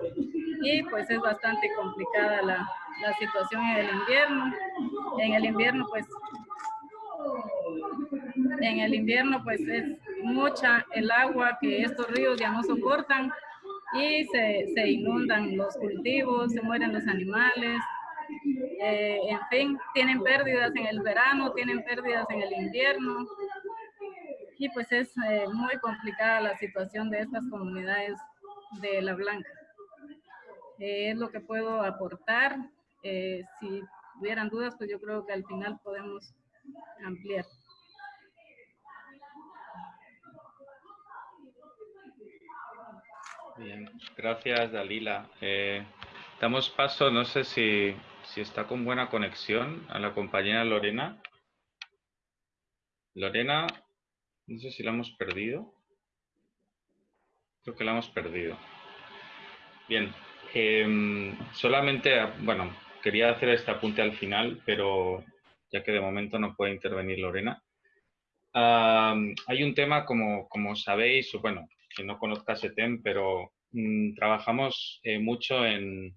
Speaker 3: y pues es bastante complicada la, la situación en el invierno. En el invierno pues en el invierno pues es mucha el agua que estos ríos ya no soportan y se, se inundan los cultivos, se mueren los animales, eh, en fin, tienen pérdidas en el verano, tienen pérdidas en el invierno, y pues es eh, muy complicada la situación de estas comunidades de La Blanca. Eh, es lo que puedo aportar. Eh, si hubieran dudas, pues yo creo que al final podemos ampliar.
Speaker 1: Bien, gracias Dalila. damos paso, no sé si, si está con buena conexión, a la compañera Lorena. Lorena, no sé si la hemos perdido. Creo que la hemos perdido. Bien. Em, solamente, bueno, quería hacer este apunte al final, pero ya que de momento no puede intervenir Lorena. hay un tema, como, como sabéis, bueno, que no conozca SETEM, pero mm, trabajamos eh, mucho en,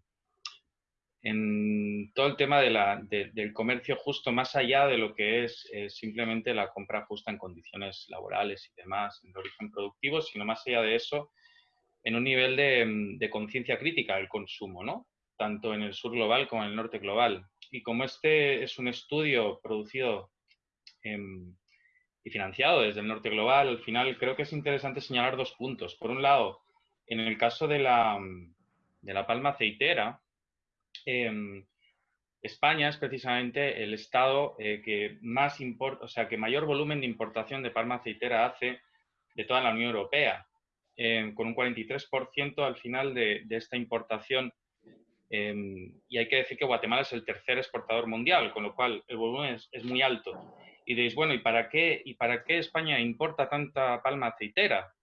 Speaker 1: en todo el tema del comercio justo, más allá de lo que es eh, simplemente la compra justa en condiciones laborales y demás, en origen productivo, sino más allá de eso, en un nivel de, conciencia crítica del consumo, ¿no? tanto en el sur global como en el norte global. Y como este es un estudio producido em, y financiado desde el norte global, al final creo que es interesante señalar dos puntos. Por un lado, en el caso de la, de la palma aceitera, Em, España es precisamente el estado eh, que más importa, o sea, que mayor volumen de importación de palma aceitera hace de toda la Unión Europea, em, con un 43% al final de, esta importación. Em, y hay que decir que Guatemala es el tercer exportador mundial, con lo cual el volumen es, muy alto. Y diréis, bueno, ¿y para, qué, ¿y para qué España importa tanta palma aceitera?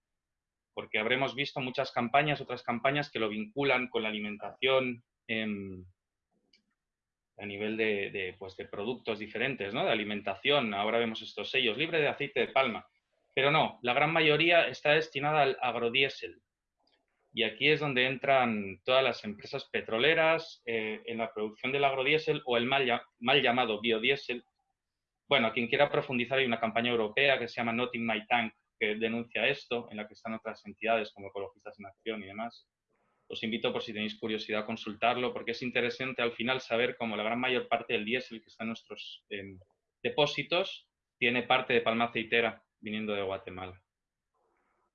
Speaker 1: Porque habremos visto muchas campañas, otras campañas que lo vinculan con la alimentación, a nivel de, pues de productos diferentes, ¿no? de alimentación. Ahora vemos estos sellos, libre de aceite de palma. Pero no, la gran mayoría está destinada al agrodiesel. Y aquí es donde entran todas las empresas petroleras eh, en la producción del agrodiesel o el mal llamado biodiesel. Bueno, quien quiera profundizar, hay una campaña europea que se llama Not in My Tank, que denuncia esto, en la que están otras entidades como Ecologistas en Acción y demás os invito por si tenéis curiosidad a consultarlo, porque es interesante al final saber cómo la gran mayor parte del diésel que está en nuestros em, depósitos tiene parte de palma aceitera viniendo de Guatemala.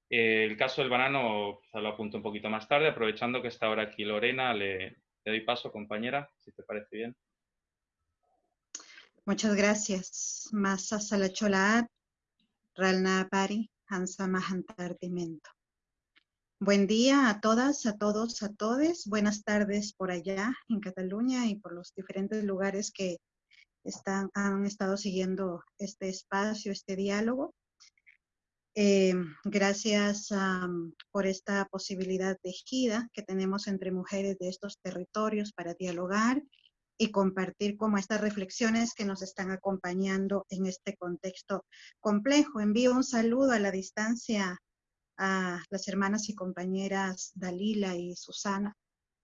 Speaker 1: Eh, el caso del banano lo apunto un poquito más tarde, aprovechando que está ahora aquí Lorena, le, doy paso, compañera, si te parece bien.
Speaker 4: Muchas gracias. Masa Salachola, Ralna Pari, Hansa Mahantartimento. Buen día a todas, a todos, a todes. Buenas tardes por allá en Cataluña y por los diferentes lugares que están, han estado siguiendo este espacio, este diálogo. Eh, gracias por esta posibilidad de gira que tenemos entre mujeres de estos territorios para dialogar y compartir como estas reflexiones que nos están acompañando en este contexto complejo. Envío un saludo a la distancia a las hermanas y compañeras Dalila y Susana,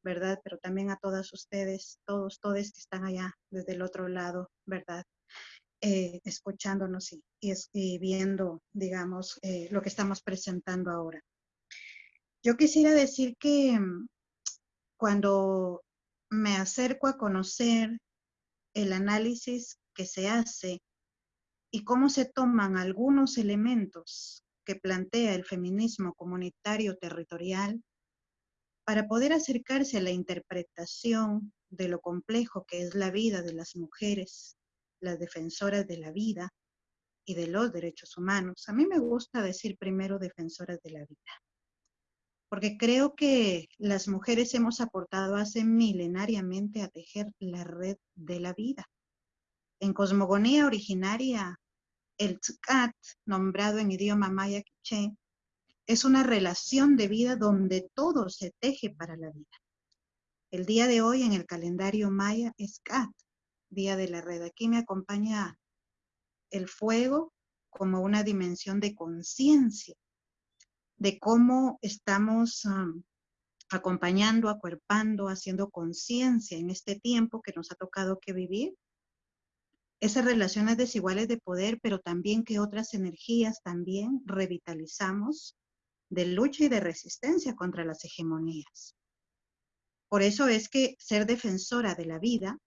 Speaker 4: ¿verdad? Pero también a todas ustedes, todos, todos que están allá desde el otro lado, ¿verdad? Eh, escuchándonos y, viendo, digamos, eh, lo que estamos presentando ahora. Yo quisiera decir que mm, cuando me acerco a conocer el análisis que se hace y cómo se toman algunos elementos que plantea el feminismo comunitario territorial para poder acercarse a la interpretación de lo complejo que es la vida de las mujeres las defensoras de la vida y de los derechos humanos. A mí me gusta decir primero defensoras de la vida, porque creo que las mujeres hemos aportado hace milenariamente a tejer la red de la vida. En cosmogonía originaria, el tzkat, nombrado en idioma maya quiché, es una relación de vida donde todo se teje para la vida. El día de hoy en el calendario maya es Kat, Día de la Red. Aquí me acompaña el fuego como una dimensión de conciencia, de cómo estamos acompañando, acuerpando, haciendo conciencia en este tiempo que nos ha tocado que vivir. Esas relaciones desiguales de poder, pero también que otras energías también revitalizamos de lucha y de resistencia contra las hegemonías. Por eso es que ser defensora de la vida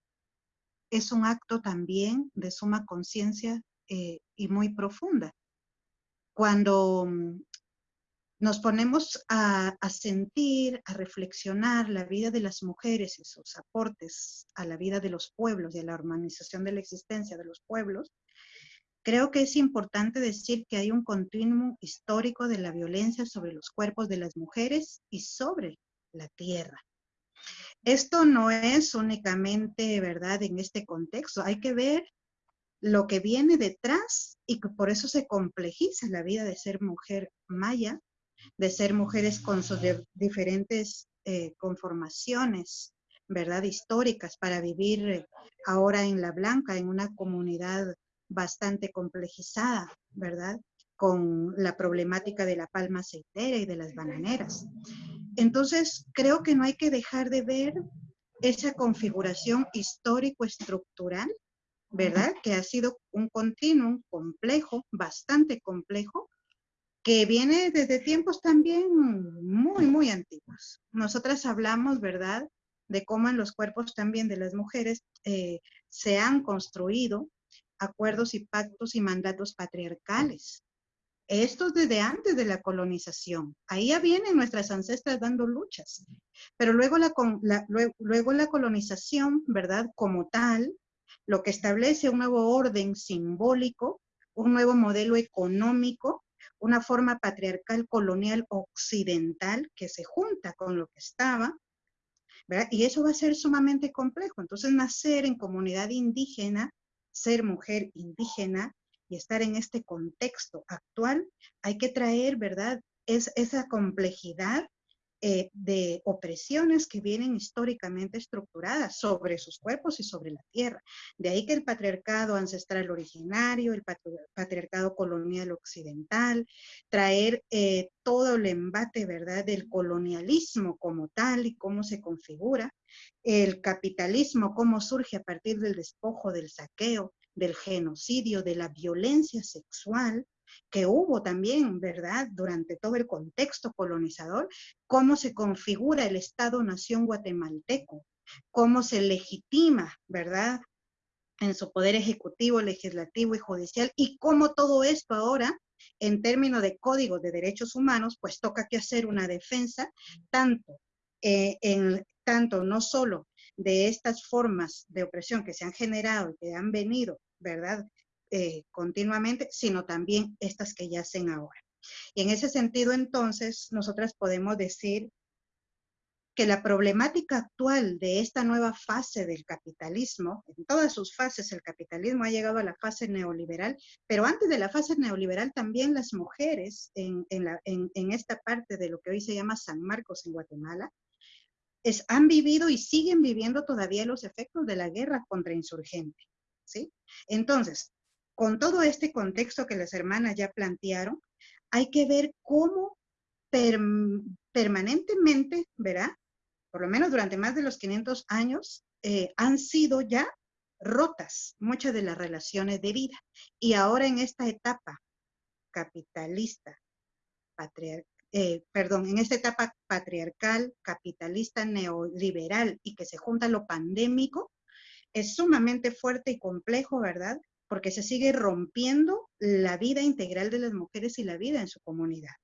Speaker 4: es un acto también de suma conciencia eh, y muy profunda. Cuando mm, nos ponemos a, sentir, a reflexionar la vida de las mujeres y sus aportes a la vida de los pueblos y a la organización de la existencia de los pueblos, creo que es importante decir que hay un continuo histórico de la violencia sobre los cuerpos de las mujeres y sobre la tierra. Esto no es únicamente, ¿verdad?, en este contexto. Hay que ver lo que viene detrás y que por eso se complejiza la vida de ser mujer maya, de ser mujeres con sus diferentes eh, conformaciones, ¿verdad?, históricas para vivir eh, ahora en La Blanca, en una comunidad bastante complejizada, ¿verdad?, con la problemática de la palma aceitera y de las bananeras. Entonces, creo que no hay que dejar de ver esa configuración histórico-estructural, ¿verdad? Que ha sido un continuum complejo, bastante complejo, que viene desde tiempos también muy, muy antiguos. Nosotras hablamos, ¿verdad?, de cómo en los cuerpos también de las mujeres eh, se han construido acuerdos y pactos y mandatos patriarcales, esto desde antes de la colonización. Ahí ya vienen nuestras ancestras dando luchas. Pero luego la, luego, la colonización, ¿verdad? Como tal, lo que establece un nuevo orden simbólico, un nuevo modelo económico, una forma patriarcal colonial occidental que se junta con lo que estaba. Y eso va a ser sumamente complejo. Entonces, nacer en comunidad indígena, ser mujer indígena, y estar en este contexto actual, hay que traer, ¿verdad? Es esa complejidad eh, de opresiones que vienen históricamente estructuradas sobre sus cuerpos y sobre la tierra. De ahí que el patriarcado ancestral originario, el patriarcado colonial occidental, traer eh, todo el embate, ¿verdad?, del colonialismo como tal y cómo se configura, el capitalismo, cómo surge a partir del despojo, del saqueo, del genocidio, de la violencia sexual que hubo también, ¿verdad?, durante todo el contexto colonizador, cómo se configura el Estado-Nación guatemalteco, cómo se legitima, ¿verdad?, en su poder ejecutivo, legislativo y judicial, y cómo todo esto ahora en términos de código de derechos humanos, pues toca que hacer una defensa tanto, eh, en, tanto no solo de estas formas de opresión que se han generado y que han venido, ¿verdad? Eh, continuamente, sino también estas que ya hacen ahora. Y en ese sentido, entonces, nosotras podemos decir que la problemática actual de esta nueva fase del capitalismo, en todas sus fases el capitalismo ha llegado a la fase neoliberal, pero antes de la fase neoliberal también las mujeres en, esta parte de lo que hoy se llama San Marcos en Guatemala, han vivido y siguen viviendo todavía los efectos de la guerra contra insurgente. ¿sí? Entonces, con todo este contexto que las hermanas ya plantearon, hay que ver cómo permanentemente, ¿verdad? Por lo menos durante más de los 500 años, eh, han sido ya rotas muchas de las relaciones de vida. Y ahora en esta etapa capitalista, eh, perdón, en esta etapa patriarcal, capitalista, neoliberal y que se junta lo pandémico, es sumamente fuerte y complejo, ¿verdad? Porque se sigue rompiendo la vida integral de las mujeres y la vida en su comunidad.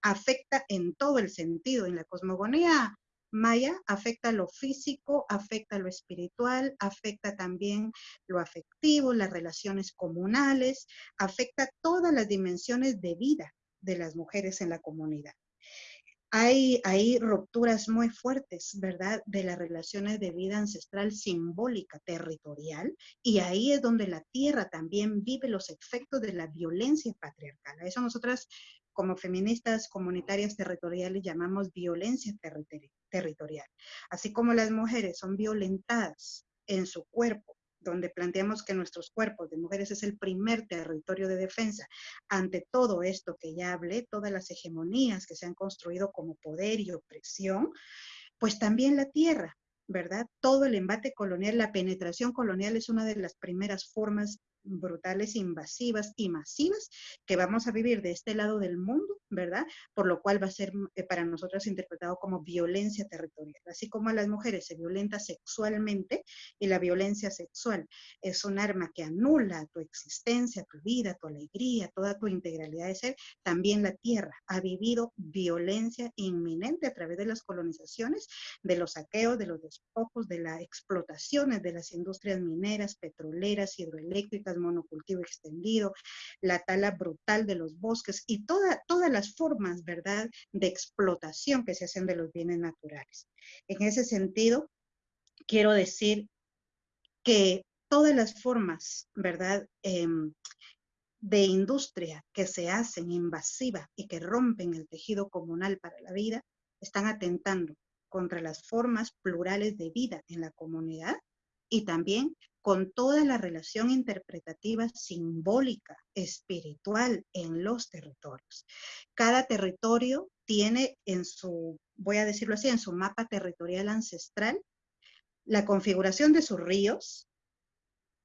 Speaker 4: Afecta en todo el sentido, en la cosmogonía maya, afecta lo físico, afecta lo espiritual, afecta también lo afectivo, las relaciones comunales, afecta todas las dimensiones de vida de las mujeres en la comunidad. Hay, rupturas muy fuertes, ¿verdad?, de las relaciones de vida ancestral simbólica, territorial, y ahí es donde la tierra también vive los efectos de la violencia patriarcal. Eso nosotras como feministas comunitarias territoriales llamamos violencia territorial. Así como las mujeres son violentadas en su cuerpo, donde planteamos que nuestros cuerpos de mujeres es el primer territorio de defensa ante todo esto que ya hablé, todas las hegemonías que se han construido como poder y opresión, pues también la tierra, ¿verdad? Todo el embate colonial, la penetración colonial es una de las primeras formas brutales, invasivas y masivas que vamos a vivir de este lado del mundo, ¿verdad? Por lo cual va a ser eh, para nosotros interpretado como violencia territorial. Así como a las mujeres se violenta sexualmente y la violencia sexual es un arma que anula tu existencia, tu vida, tu alegría, toda tu integralidad de ser, también la tierra ha vivido violencia inminente a través de las colonizaciones, de los saqueos, de los despojos, de las explotaciones de las industrias mineras, petroleras, hidroeléctricas, monocultivo extendido, la tala brutal de los bosques y toda, todas las formas, ¿verdad?, de explotación que se hacen de los bienes naturales. En ese sentido, quiero decir que todas las formas, ¿verdad?, em, de industria que se hacen invasiva y que rompen el tejido comunal para la vida, están atentando contra las formas plurales de vida en la comunidad y también con toda la relación interpretativa simbólica, espiritual en los territorios. Cada territorio tiene en su, voy a decirlo así, en su mapa territorial ancestral, la configuración de sus ríos,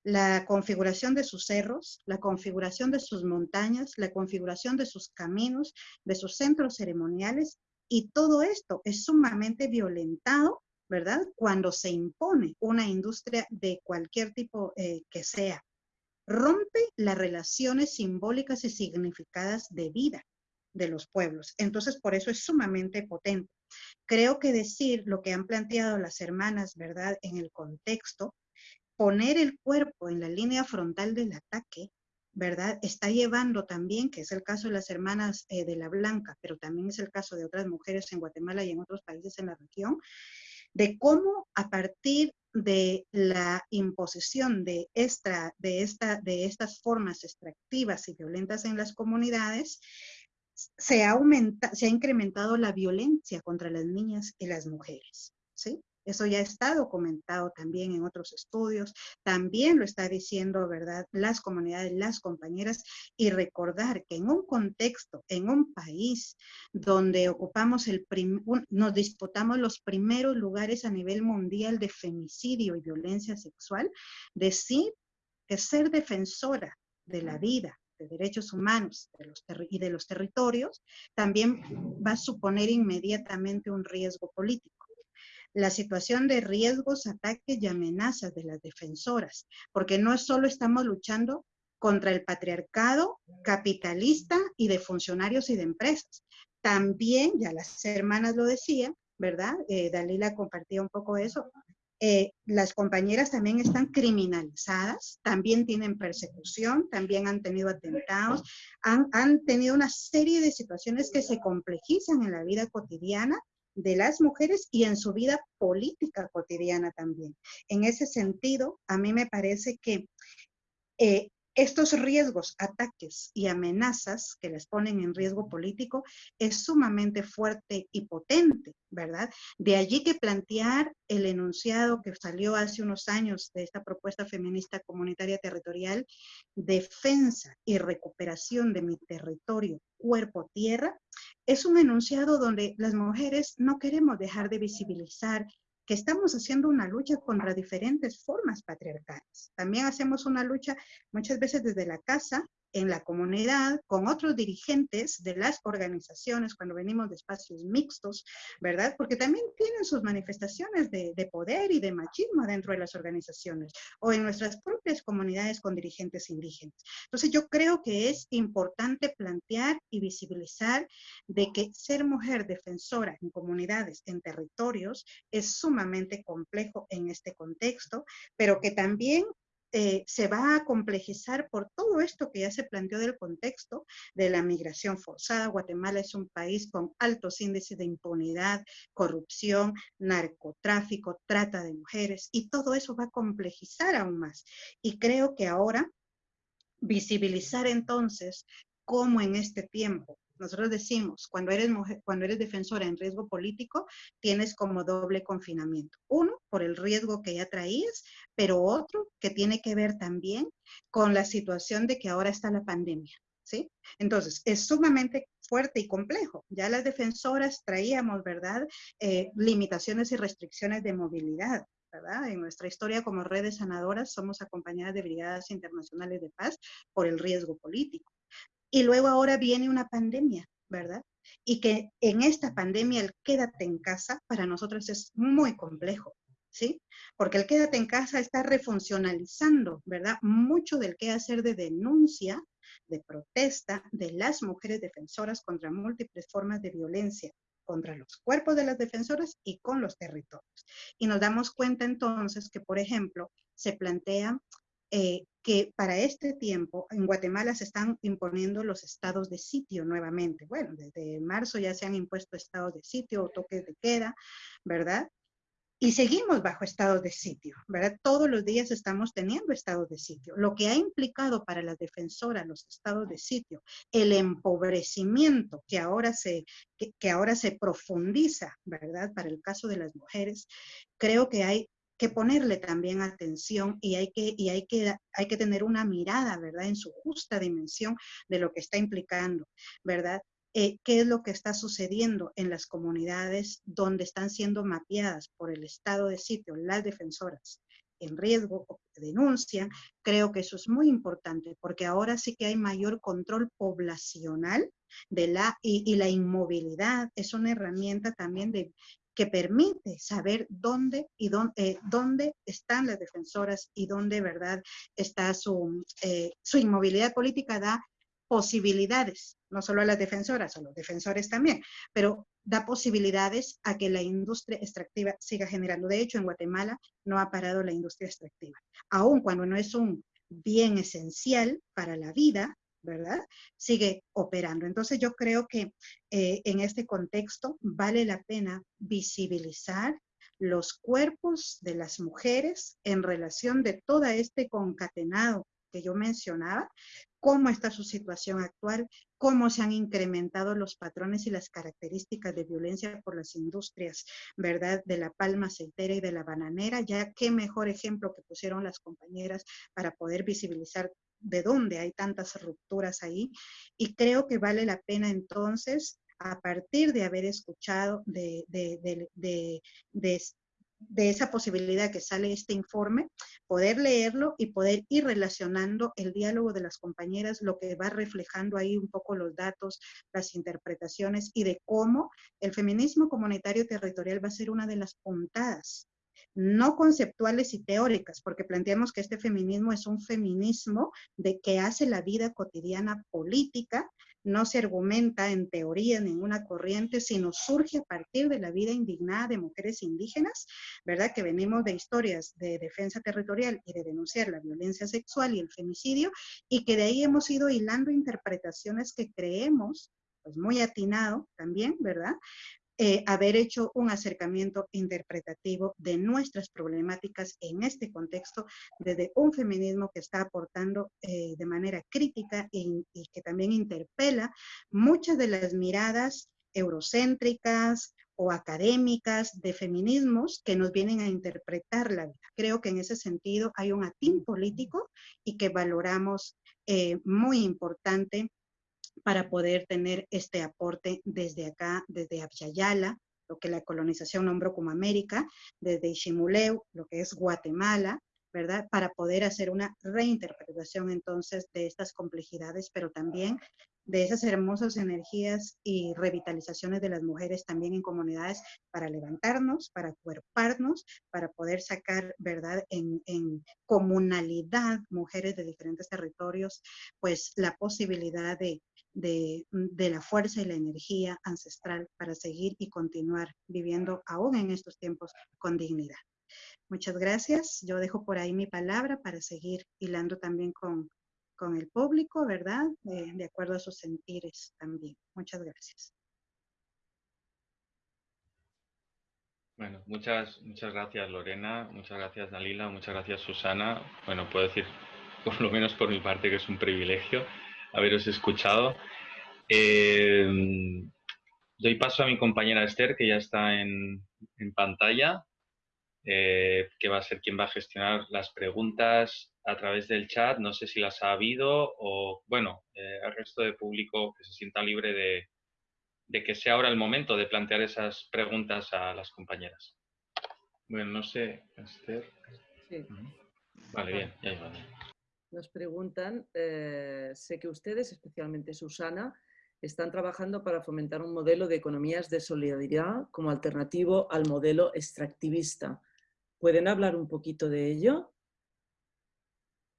Speaker 4: la configuración de sus cerros, la configuración de sus montañas, la configuración de sus caminos, de sus centros ceremoniales, y todo esto es sumamente violentado ¿verdad? Cuando se impone una industria de cualquier tipo eh, que sea, rompe las relaciones simbólicas y significadas de vida de los pueblos. Entonces, por eso es sumamente potente. Creo que decir lo que han planteado las hermanas, ¿verdad? En el contexto, poner el cuerpo en la línea frontal del ataque, ¿verdad? Está llevando también, que es el caso de las hermanas eh, de la Blanca, pero también es el caso de otras mujeres en Guatemala y en otros países en la región, de cómo a partir de la imposición de, esta, de, esta, de estas formas extractivas y violentas en las comunidades, se ha, aumenta, se ha incrementado la violencia contra las niñas y las mujeres. ¿sí? Eso ya está documentado también en otros estudios, también lo está diciendo, ¿verdad?, las comunidades, las compañeras, y recordar que en un contexto, en un país donde ocupamos el nos disputamos los primeros lugares a nivel mundial de femicidio y violencia sexual, decir que ser defensora de la vida, de derechos humanos de los y de los territorios, también va a suponer inmediatamente un riesgo político la situación de riesgos, ataques y amenazas de las defensoras, porque no solo estamos luchando contra el patriarcado capitalista y de funcionarios y de empresas. También, ya las hermanas lo decían, ¿verdad? Eh, Dalila compartía un poco eso. Eh, las compañeras también están criminalizadas, también tienen persecución, también han tenido atentados, han, han tenido una serie de situaciones que se complejizan en la vida cotidiana de las mujeres y en su vida política cotidiana también. En ese sentido, a mí me parece que eh, estos riesgos, ataques y amenazas que les ponen en riesgo político es sumamente fuerte y potente, ¿verdad? De allí que plantear el enunciado que salió hace unos años de esta propuesta feminista comunitaria territorial, defensa y recuperación de mi territorio, cuerpo, tierra, es un enunciado donde las mujeres no queremos dejar de visibilizar estamos haciendo una lucha contra diferentes formas patriarcales. También hacemos una lucha muchas veces desde la casa, en la comunidad, con otros dirigentes de las organizaciones, cuando venimos de espacios mixtos, ¿verdad? Porque también tienen sus manifestaciones de, de, poder y de machismo dentro de las organizaciones, o en nuestras propias comunidades con dirigentes indígenas. Entonces yo creo que es importante plantear y visibilizar de que ser mujer defensora en comunidades, en territorios, es sumamente complejo en este contexto, pero que también eh, se va a complejizar por todo esto que ya se planteó del contexto de la migración forzada. Guatemala es un país con altos índices de impunidad, corrupción, narcotráfico, trata de mujeres y todo eso va a complejizar aún más. Y creo que ahora visibilizar entonces cómo en este tiempo nosotros decimos, cuando eres mujer, cuando eres defensora en riesgo político, tienes como doble confinamiento. Uno, por el riesgo que ya traías, pero otro que tiene que ver también con la situación de que ahora está la pandemia. ¿Sí? Entonces, es sumamente fuerte y complejo. Ya las defensoras traíamos, ¿verdad?, eh, limitaciones y restricciones de movilidad. ¿verdad? En nuestra historia como redes sanadoras somos acompañadas de brigadas internacionales de paz por el riesgo político. Y luego ahora viene una pandemia, ¿verdad? Y que en esta pandemia el quédate en casa para nosotros es muy complejo, ¿sí? Porque el quédate en casa está refuncionalizando, ¿verdad? Mucho del qué hacer de denuncia, de protesta de las mujeres defensoras contra múltiples formas de violencia contra los cuerpos de las defensoras y con los territorios. Y nos damos cuenta entonces que, por ejemplo, se plantea eh, que para este tiempo en Guatemala se están imponiendo los estados de sitio nuevamente. Bueno, desde marzo ya se han impuesto estados de sitio o toques de queda, ¿verdad? Y seguimos bajo estados de sitio, ¿verdad? Todos los días estamos teniendo estados de sitio. Lo que ha implicado para las defensoras los estados de sitio, el empobrecimiento que ahora se, que, que ahora se profundiza, ¿verdad? Para el caso de las mujeres, creo que hay que ponerle también atención y hay que, y hay que, hay que tener una mirada, ¿verdad? En su justa dimensión de lo que está implicando, ¿verdad? Eh, qué es lo que está sucediendo en las comunidades donde están siendo mapeadas por el estado de sitio las defensoras en riesgo o que denuncian, creo que eso es muy importante porque ahora sí que hay mayor control poblacional de la, y, y la inmovilidad es una herramienta también de, que permite saber dónde y dónde, eh, dónde están las defensoras y dónde, ¿verdad?, está su, eh, su inmovilidad política, da posibilidades, no solo a las defensoras, a los defensores también, pero da posibilidades a que la industria extractiva siga generando. De hecho, en Guatemala no ha parado la industria extractiva, aun cuando no es un bien esencial para la vida, ¿verdad? Sigue operando. Entonces yo creo que eh, en este contexto vale la pena visibilizar los cuerpos de las mujeres en relación de todo este concatenado que yo mencionaba, cómo está su situación actual, cómo se han incrementado los patrones y las características de violencia por las industrias, ¿verdad? De la palma aceitera y de la bananera, ya qué mejor ejemplo que pusieron las compañeras para poder visibilizar de dónde hay tantas rupturas ahí. Y creo que vale la pena entonces, a partir de haber escuchado de, de, de, de esa posibilidad que sale este informe, poder leerlo y poder ir relacionando el diálogo de las compañeras, lo que va reflejando ahí un poco los datos, las interpretaciones y de cómo el feminismo comunitario territorial va a ser una de las puntadas no conceptuales y teóricas, porque planteamos que este feminismo es un feminismo de que hace la vida cotidiana política, no se argumenta en teoría ninguna corriente, sino surge a partir de la vida indignada de mujeres indígenas, ¿verdad? Que venimos de historias de defensa territorial y de denunciar la violencia sexual y el femicidio, y que de ahí hemos ido hilando interpretaciones que creemos pues muy atinado también, ¿verdad? Eh, haber hecho un acercamiento interpretativo de nuestras problemáticas en este contexto desde un feminismo que está aportando eh, de manera crítica y, y que también interpela muchas de las miradas eurocéntricas o académicas de feminismos que nos vienen a interpretar la vida. Creo que en ese sentido hay un atín político y que valoramos eh, muy importante para poder tener este aporte desde acá, desde Abya lo que la colonización nombró como América, desde Ishimuleu, lo que es Guatemala, ¿verdad? Para poder hacer una reinterpretación entonces de estas complejidades, pero también de esas hermosas energías y revitalizaciones de las mujeres también en comunidades para levantarnos, para cuerparnos, para poder sacar, ¿verdad?, en, en comunalidad, mujeres de diferentes territorios, pues la posibilidad de, de, de, la fuerza y la energía ancestral para seguir y continuar viviendo aún en estos tiempos con dignidad. Muchas gracias. Yo dejo por ahí mi palabra para seguir hilando también con, con el público, ¿verdad? De, de acuerdo a sus sentires también. Muchas gracias.
Speaker 1: Bueno, muchas, muchas gracias Lorena, muchas gracias Dalila, muchas gracias Susana. Bueno, puedo decir, por lo menos por mi parte, que es un privilegio haberos escuchado. Eh, doy paso a mi compañera Esther, que ya está en, en pantalla, eh, que va a ser quien va a gestionar las preguntas a través del chat. No sé si las ha habido o, bueno, eh, al resto de público que se sienta libre de, de que sea ahora el momento de plantear esas preguntas a las compañeras. Bueno, no sé, Esther.
Speaker 5: Sí.
Speaker 1: Vale, bien, ya iba.
Speaker 5: Nos preguntan, eh, sé que ustedes, especialmente Susana, están trabajando para fomentar un modelo de economías de solidaridad como alternativo al modelo extractivista. ¿Pueden hablar un poquito de ello?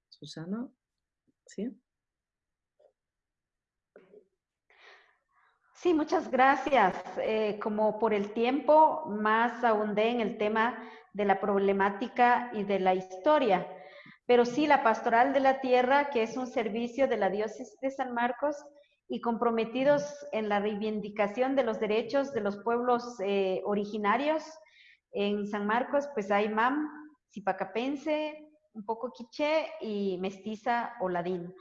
Speaker 5: Susana, ¿sí?
Speaker 2: Sí, muchas gracias. Eh, como por el tiempo, más ahondé en el tema de la problemática y de la historia. Pero sí, la Pastoral de la Tierra, que es un servicio de la Diócesis de San Marcos, y comprometidos en la reivindicación de los derechos de los pueblos eh, originarios. En San Marcos, pues hay MAM, Zipacapense, un poco quiché y mestiza o ladín.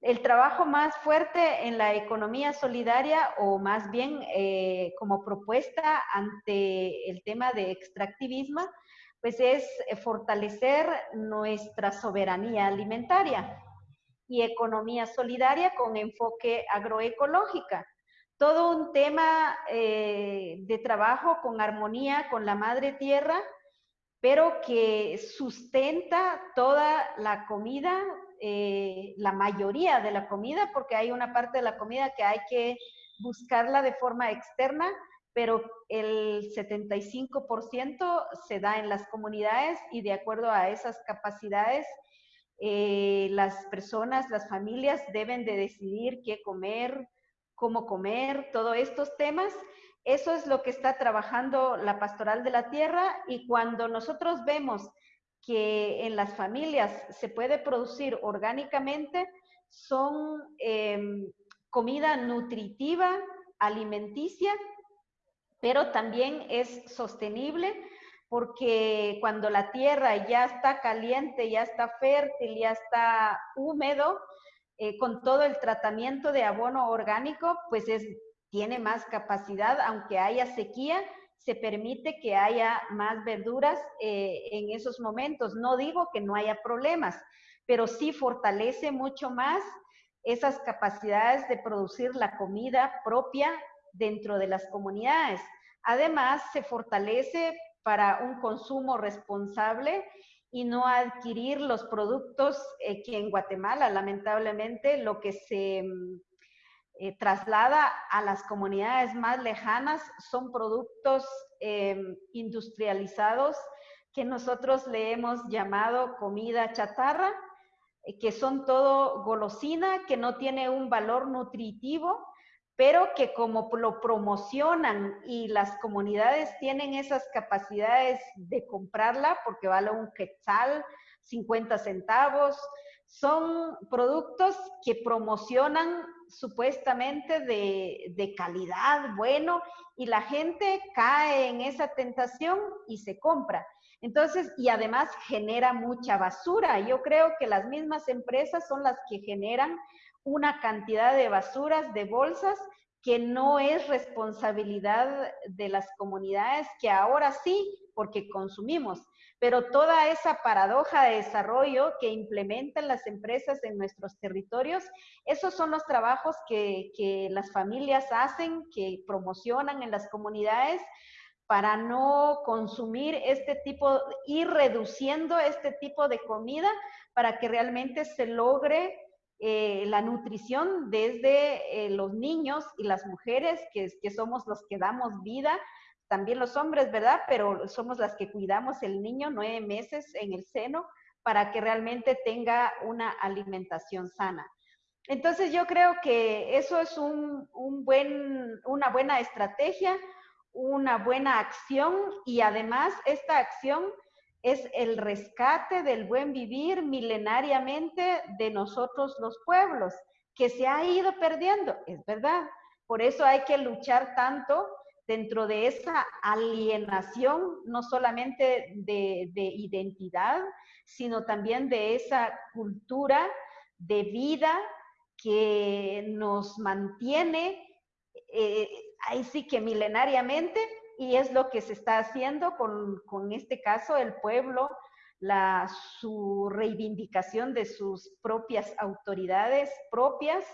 Speaker 2: El trabajo más fuerte en la economía solidaria o más bien eh, como propuesta ante el tema de extractivismo, pues es fortalecer nuestra soberanía alimentaria y economía solidaria con enfoque agroecológica. Todo un tema eh, de trabajo con armonía con la madre tierra, pero que sustenta toda la comida, eh, la mayoría de la comida, porque hay una parte de la comida que hay que buscarla de forma externa, pero el 75% se da en las comunidades y de acuerdo a esas capacidades eh, las personas, las familias deben de decidir qué comer, cómo comer, todos estos temas. Eso es lo que está trabajando la pastoral de la tierra y cuando nosotros vemos que en las familias se puede producir orgánicamente, son em, comida nutritiva, alimenticia, pero también es sostenible porque cuando la tierra ya está caliente, ya está fértil, ya está húmedo, eh, con todo el tratamiento de abono orgánico, pues es, tiene más capacidad, aunque haya sequía, se permite que haya más verduras eh, en esos momentos. No digo que no haya problemas, pero sí fortalece mucho más esas capacidades de producir la comida propia dentro de las comunidades. Además, se fortalece para un consumo responsable y no adquirir los productos eh, que en Guatemala, lamentablemente, lo que se mm, eh, traslada a las comunidades más lejanas son productos em, industrializados que nosotros le hemos llamado comida chatarra, eh, que son todo golosina, que no tiene un valor nutritivo, pero que como lo promocionan y las comunidades tienen esas capacidades de comprarla porque vale un quetzal, 50 centavos, son productos que promocionan supuestamente de, de, calidad, bueno, y la gente cae en esa tentación y se compra. Entonces, y además genera mucha basura. Yo creo que las mismas empresas son las que generan una cantidad de basuras, de bolsas, que no es responsabilidad de las comunidades, que ahora sí, porque consumimos, pero toda esa paradoja de desarrollo que implementan las empresas en nuestros territorios, esos son los trabajos que, que las familias hacen, que promocionan en las comunidades para no consumir este tipo, ir reduciendo este tipo de comida para que realmente se logre eh, la nutrición desde eh, los niños y las mujeres, que, que somos los que damos vida, también los hombres, ¿verdad? Pero somos las que cuidamos el niño nueve meses en el seno para que realmente tenga una alimentación sana. Entonces yo creo que eso es un, un buen, una buena estrategia, una buena acción y además esta acción es el rescate del buen vivir milenariamente de nosotros los pueblos, que se ha ido perdiendo, es verdad. Por eso hay que luchar tanto dentro de esa alienación, no solamente de, identidad, sino también de esa cultura de vida que nos mantiene, eh, ahí sí que milenariamente, y es lo que se está haciendo con, con este caso, el pueblo, la, su reivindicación de sus propias autoridades propias,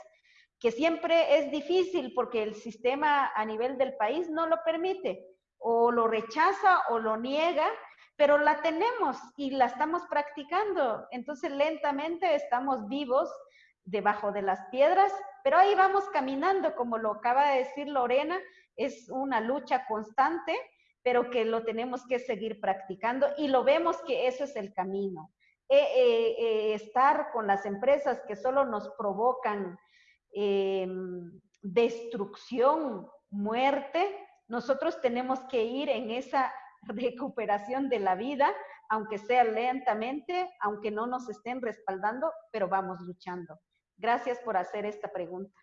Speaker 2: que siempre es difícil porque el sistema a nivel del país no lo permite, o lo rechaza o lo niega, pero la tenemos y la estamos practicando. Entonces lentamente estamos vivos debajo de las piedras, pero ahí vamos caminando, como lo acaba de decir Lorena, es una lucha constante, pero que lo tenemos que seguir practicando y lo vemos que eso es el camino. Eh, eh, eh, estar con las empresas que solo nos provocan destrucción, muerte, nosotros tenemos que ir en esa recuperación de la vida, aunque sea lentamente, aunque no nos estén respaldando, pero vamos luchando. Gracias por hacer esta pregunta.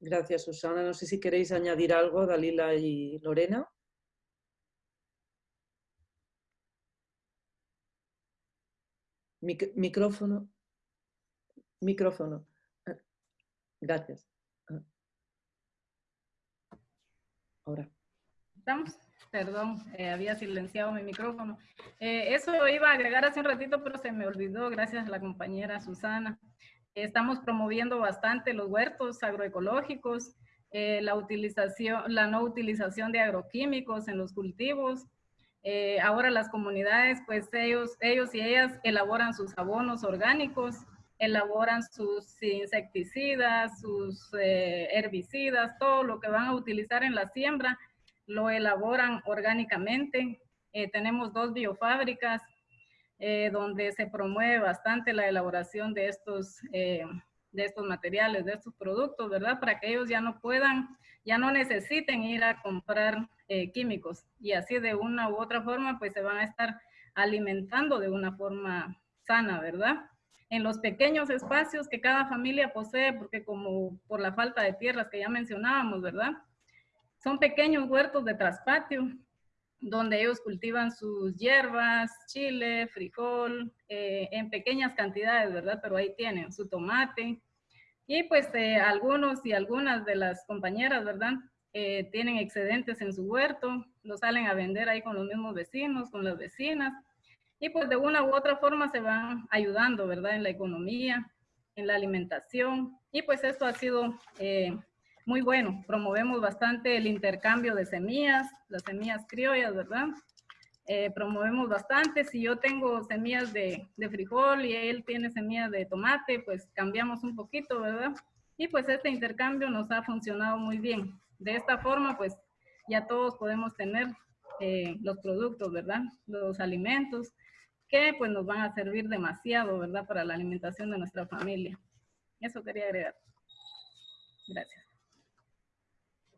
Speaker 5: Gracias, Susana. No sé si queréis añadir algo, Dalila y Lorena. micrófono. Micrófono. Ah, gracias. Ah.
Speaker 3: Ahora. ¿Estamos? Perdón, eh, había silenciado mi micrófono. Eh, eso iba a agregar hace un ratito, pero se me olvidó, gracias a la compañera Susana. Estamos promoviendo bastante los huertos agroecológicos, eh, la, utilización, la no utilización de agroquímicos en los cultivos. Eh, ahora las comunidades, pues ellos, ellos y ellas elaboran sus abonos orgánicos, elaboran sus insecticidas, sus eh, herbicidas, todo lo que van a utilizar en la siembra, lo elaboran orgánicamente. tenemos dos biofábricas eh, donde se promueve bastante la elaboración de estos, eh, de estos materiales, de estos productos, ¿verdad? Para que ellos ya no puedan, ya no necesiten ir a comprar eh, químicos y así de una u otra forma pues se van a estar alimentando de una forma sana, ¿verdad? En los pequeños espacios que cada familia posee, porque como por la falta de tierras que ya mencionábamos, ¿verdad? Son pequeños huertos de traspatio donde ellos cultivan sus hierbas, chile, frijol, eh, en pequeñas cantidades, ¿verdad? Pero ahí tienen su tomate. Y pues eh, algunos y algunas de las compañeras, ¿verdad? Eh, tienen excedentes en su huerto, lo salen a vender ahí con los mismos vecinos, con las vecinas. Y pues de una u otra forma se van ayudando, ¿verdad? En la economía, en la alimentación. Y pues esto ha sido muy bueno. Promovemos bastante el intercambio de semillas, las semillas criollas, ¿verdad? Eh, promovemos bastante. Si yo tengo semillas de, frijol y él tiene semillas de tomate, pues cambiamos un poquito, ¿verdad? Y pues este intercambio nos ha funcionado muy bien. De esta forma, pues ya todos podemos tener eh, los productos, ¿verdad? Los alimentos que pues nos van a servir demasiado, ¿verdad? Para la alimentación de nuestra familia. Eso quería agregar. Gracias.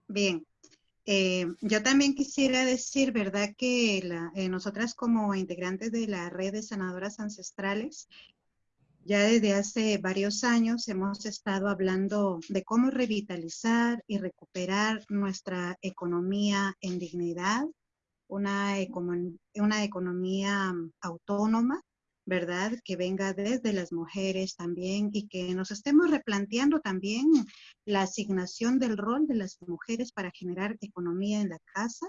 Speaker 4: Bien. Eh, yo también quisiera decir, ¿verdad? Que la, eh, nosotras como integrantes de la red de sanadoras ancestrales, ya desde hace varios años hemos estado hablando de cómo revitalizar y recuperar nuestra economía en dignidad, una, una economía autónoma, ¿verdad? Que venga desde las mujeres también y que nos estemos replanteando también la asignación del rol de las mujeres para generar economía en la casa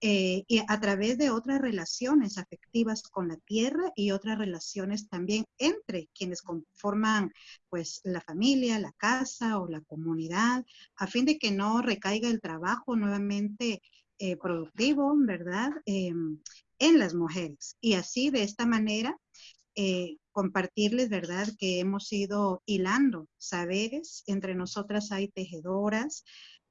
Speaker 4: eh, y a través de otras relaciones afectivas con la tierra y otras relaciones también entre quienes conforman pues la familia, la casa o la comunidad, a fin de que no recaiga el trabajo nuevamente eh, productivo, ¿verdad? Em, en las mujeres. Y así, de esta manera, eh, compartirles, ¿verdad? Que hemos ido hilando saberes. Entre nosotras hay tejedoras,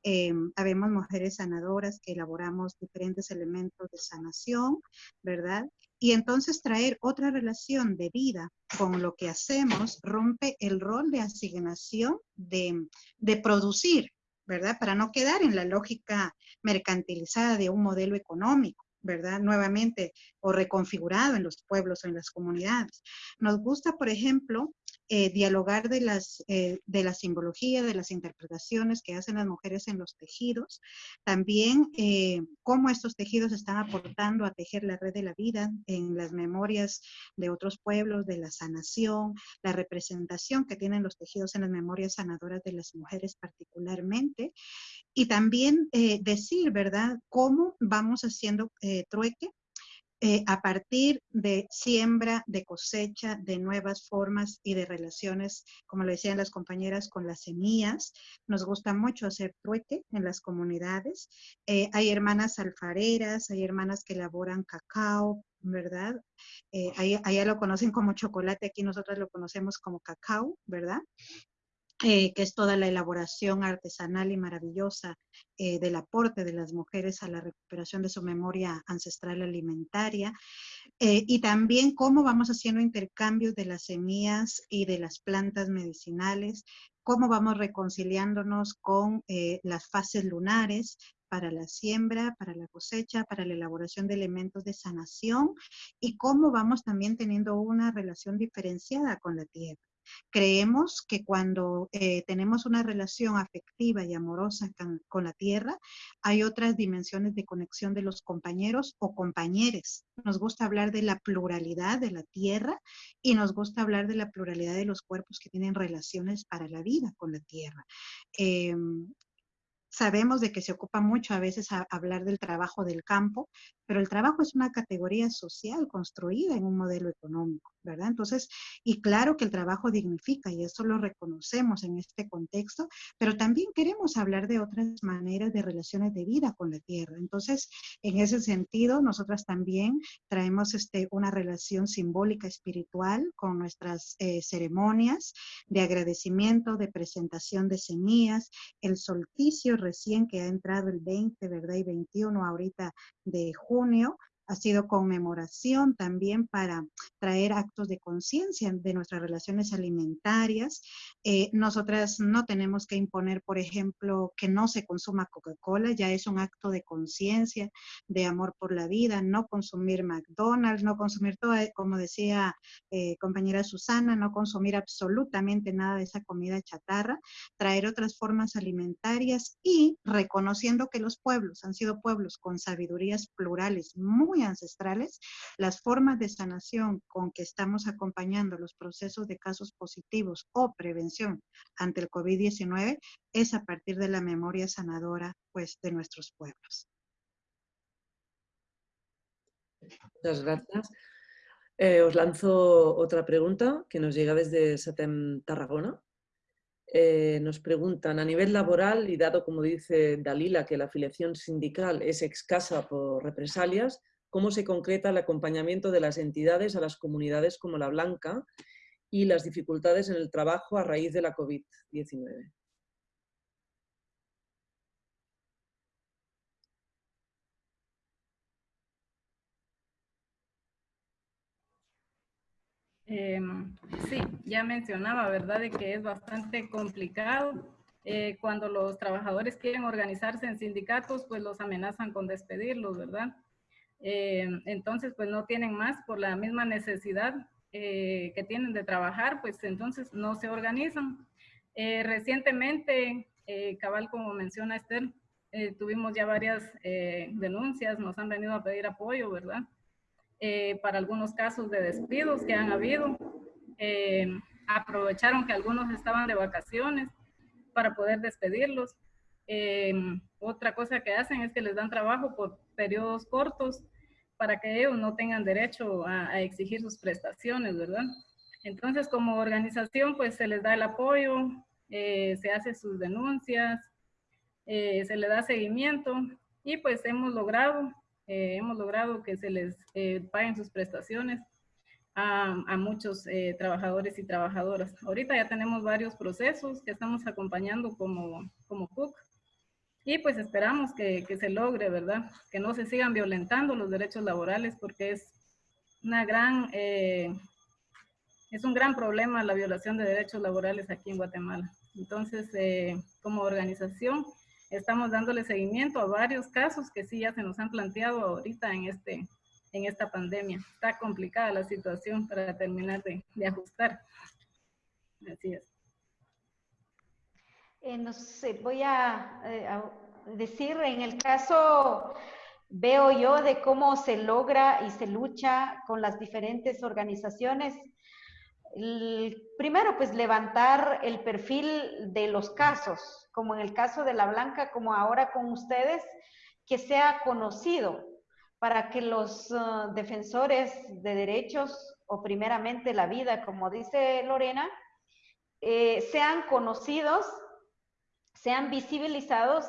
Speaker 4: eh, habemos mujeres sanadoras que elaboramos diferentes elementos de sanación, ¿verdad? Y entonces traer otra relación de vida con lo que hacemos rompe el rol de asignación de, de producir, ¿verdad? Para no quedar en la lógica mercantilizada de un modelo económico. ¿Verdad? Nuevamente, o reconfigurado en los pueblos o en las comunidades. Nos gusta, por ejemplo, eh, dialogar de, las, eh, de la simbología, de las interpretaciones que hacen las mujeres en los tejidos, también eh, cómo estos tejidos están aportando a tejer la red de la vida en las memorias de otros pueblos, de la sanación, la representación que tienen los tejidos en las memorias sanadoras de las mujeres particularmente, y también decir, ¿verdad?, cómo vamos haciendo trueque eh, a partir de siembra, de cosecha, de nuevas formas y de relaciones, como lo decían las compañeras, con las semillas. Nos gusta mucho hacer trueque en las comunidades. Eh, hay hermanas alfareras, hay hermanas que elaboran cacao, ¿verdad? Eh, allá lo conocen como chocolate, aquí nosotros lo conocemos como cacao, ¿verdad? Eh, que es toda la elaboración artesanal y maravillosa eh, del aporte de las mujeres a la recuperación de su memoria ancestral alimentaria, eh, y también cómo vamos haciendo intercambios de las semillas y de las plantas medicinales, cómo vamos reconciliándonos con las fases lunares, para la siembra, para la cosecha, para la elaboración de elementos de sanación y cómo vamos también teniendo una relación diferenciada con la tierra. Creemos que cuando eh, tenemos una relación afectiva y amorosa con, la tierra, hay otras dimensiones de conexión de los compañeros o compañeres. Nos gusta hablar de la pluralidad de la tierra y nos gusta hablar de la pluralidad de los cuerpos que tienen relaciones para la vida con la tierra. Em, sabemos de que se ocupa mucho a veces a hablar del trabajo del campo, pero el trabajo es una categoría social construida en un modelo económico, ¿verdad? Entonces, y claro que el trabajo dignifica y eso lo reconocemos en este contexto, pero también queremos hablar de otras maneras de relaciones de vida con la tierra. Entonces, en ese sentido, nosotras también traemos este, una relación simbólica espiritual con nuestras eh, ceremonias de agradecimiento, de presentación de semillas, el solsticio recién que ha entrado el 20, ¿verdad? Y 21 ahorita de junio, ha sido conmemoración también para traer actos de conciencia de nuestras relaciones alimentarias. Eh, nosotras no tenemos que imponer, por ejemplo, que no se consuma Coca-Cola, ya es un acto de conciencia, de amor por la vida, no consumir McDonald's, no consumir todo, como decía eh, compañera Susana, no consumir absolutamente nada de esa comida chatarra, traer otras formas alimentarias y reconociendo que los pueblos han sido pueblos con sabidurías plurales muy ancestrales, las formas de sanación con que estamos acompañando los procesos de casos positivos o prevención ante el COVID-19 es a partir de la memoria sanadora pues, de nuestros pueblos.
Speaker 5: Muchas gracias. Eh, os lanzo otra pregunta que nos llega desde Satem Tarragona. Eh, nos preguntan, a nivel laboral, y dado como dice Dalila que la afiliación sindical es escasa por represalias, cómo se concreta el acompañamiento de las entidades a las comunidades como La Blanca y las dificultades en el trabajo a raíz de la COVID-19.
Speaker 3: Em, sí, ya mencionaba, ¿verdad?, de que es bastante complicado. Eh, cuando los trabajadores quieren organizarse en sindicatos, pues los amenazan con despedirlos, ¿verdad? Em, entonces, pues no tienen más por la misma necesidad eh, que tienen de trabajar, pues entonces no se organizan. Eh, recientemente, cabal, como menciona Esther, tuvimos ya varias denuncias, nos han venido a pedir apoyo, ¿verdad? Eh, para algunos casos de despidos que han habido. Eh, aprovecharon que algunos estaban de vacaciones para poder despedirlos. Eh, otra cosa que hacen es que les dan trabajo por periodos cortos para que ellos no tengan derecho a, exigir sus prestaciones, ¿verdad? Entonces, como organización, pues se les da el apoyo, se hace sus denuncias, se le da seguimiento y pues hemos logrado eh, hemos logrado que se les eh, paguen sus prestaciones a, muchos eh, trabajadores y trabajadoras. Ahorita ya tenemos varios procesos que estamos acompañando como, como CUC y pues esperamos que, que, se logre, ¿verdad? Que no se sigan violentando los derechos laborales porque es una gran, es un gran problema la violación de derechos laborales aquí en Guatemala. Entonces, como organización, estamos dándole seguimiento a varios casos que sí ya se nos han planteado ahorita en, este, en esta pandemia. Está complicada la situación para terminar de, ajustar. Así es.
Speaker 2: Eh, no sé, voy a, eh, a, decir, en el caso, veo yo de cómo se logra y se lucha con las diferentes organizaciones. Primero, pues levantar el perfil de los casos, como en el caso de la Blanca, como ahora con ustedes, que sea conocido para que los uh, defensores de derechos o primeramente la vida, como dice Lorena, eh, sean conocidos, sean visibilizados,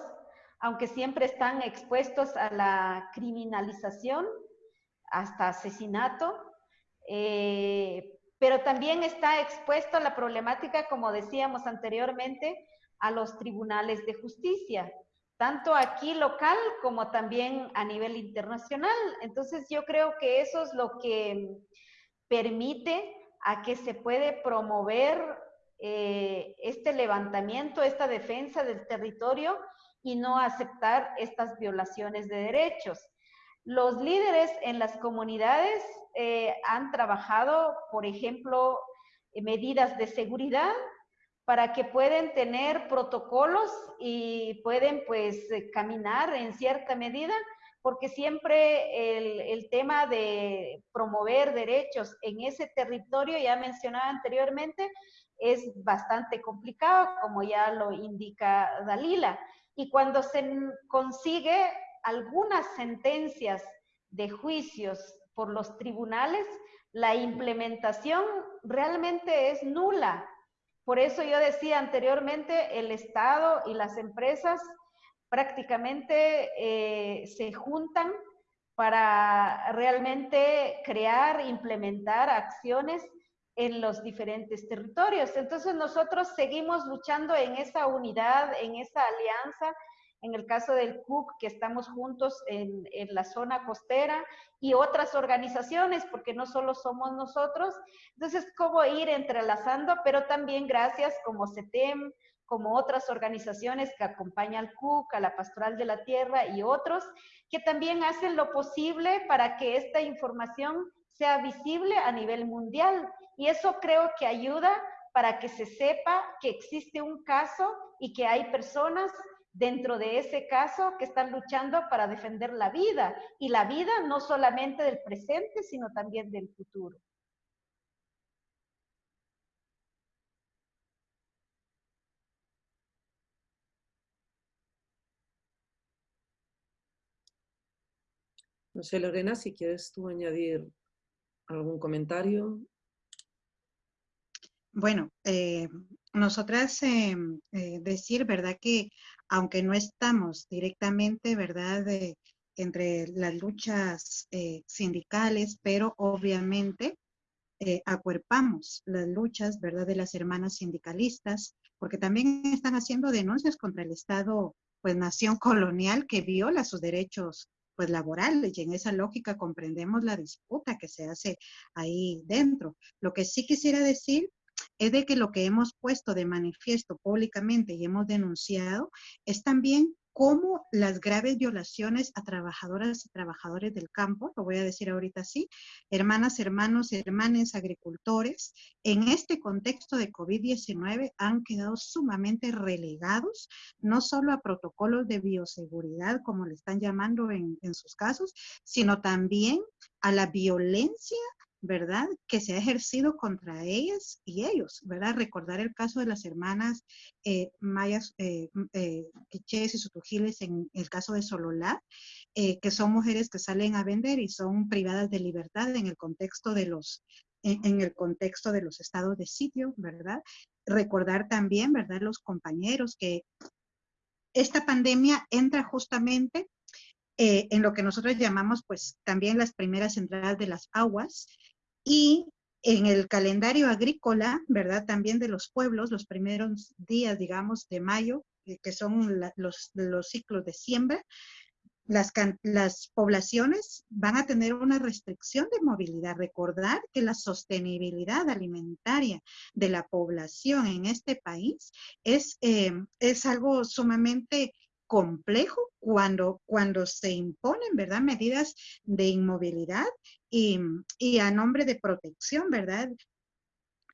Speaker 2: aunque siempre están expuestos a la criminalización, hasta asesinato, eh, pero también está expuesto a la problemática, como decíamos anteriormente, a los tribunales de justicia, tanto aquí local como también a nivel internacional. Entonces yo creo que eso es lo que permite a que se puede promover eh, este levantamiento, esta defensa del territorio y no aceptar estas violaciones de derechos. Los líderes en las comunidades eh, han trabajado, por ejemplo, medidas de seguridad para que pueden tener protocolos y pueden pues eh, caminar en cierta medida, porque siempre el, el, tema de promover derechos en ese territorio, ya mencionaba anteriormente, es bastante complicado, como ya lo indica Dalila. Y cuando se consigue algunas sentencias de juicios por los tribunales, la implementación realmente es nula. Por eso yo decía anteriormente, el Estado y las empresas prácticamente eh, se juntan para realmente crear, implementar acciones en los diferentes territorios. Entonces nosotros seguimos luchando en esa unidad, en esa alianza, en el caso del CUC, que estamos juntos en, la zona costera y otras organizaciones, porque no solo somos nosotros. Entonces, cómo ir entrelazando, pero también gracias como CETEM, como otras organizaciones que acompañan al CUC, a la Pastoral de la Tierra y otros, que también hacen lo posible para que esta información sea visible a nivel mundial. Y eso creo que ayuda para que se sepa que existe un caso y que hay personas dentro de ese caso que están luchando para defender la vida y la vida no solamente del presente, sino también del futuro.
Speaker 5: No sé, Lorena, si quieres tú añadir algún comentario.
Speaker 4: Bueno, eh, nosotras eh, eh, decir, ¿verdad? Que aunque no estamos directamente, ¿verdad? entre las luchas eh, sindicales, pero obviamente acuerpamos las luchas, ¿verdad? De las hermanas sindicalistas, porque también están haciendo denuncias contra el Estado, pues nación colonial que viola sus derechos pues laborales y en esa lógica comprendemos la disputa que se hace ahí dentro. Lo que sí quisiera decir es de que lo que hemos puesto de manifiesto públicamente y hemos denunciado es también cómo las graves violaciones a trabajadoras y trabajadores del campo, lo voy a decir ahorita así, hermanas, hermanos, hermanes, agricultores, en este contexto de COVID-19 han quedado sumamente relegados, no solo a protocolos de bioseguridad, como le están llamando en, en sus casos, sino también a la violencia ¿verdad? Que se ha ejercido contra ellas y ellos, ¿verdad? Recordar el caso de las hermanas eh, mayas, eh, eh, y Sutujiles en el caso de Sololá, eh, que son mujeres que salen a vender y son privadas de libertad en el contexto de los, en, el contexto de los estados de sitio, ¿verdad? Recordar también, ¿verdad? Los compañeros que esta pandemia entra justamente en lo que nosotros llamamos pues también las primeras entradas de las aguas, y en el calendario agrícola, ¿verdad? También de los pueblos, los primeros días, digamos, de mayo, eh, que son los, los, ciclos de siembra, las, las, poblaciones van a tener una restricción de movilidad. Recordar que la sostenibilidad alimentaria de la población en este país es, eh, es algo sumamente complejo cuando, cuando se imponen, ¿verdad? Medidas de inmovilidad y, y a nombre de protección, ¿verdad?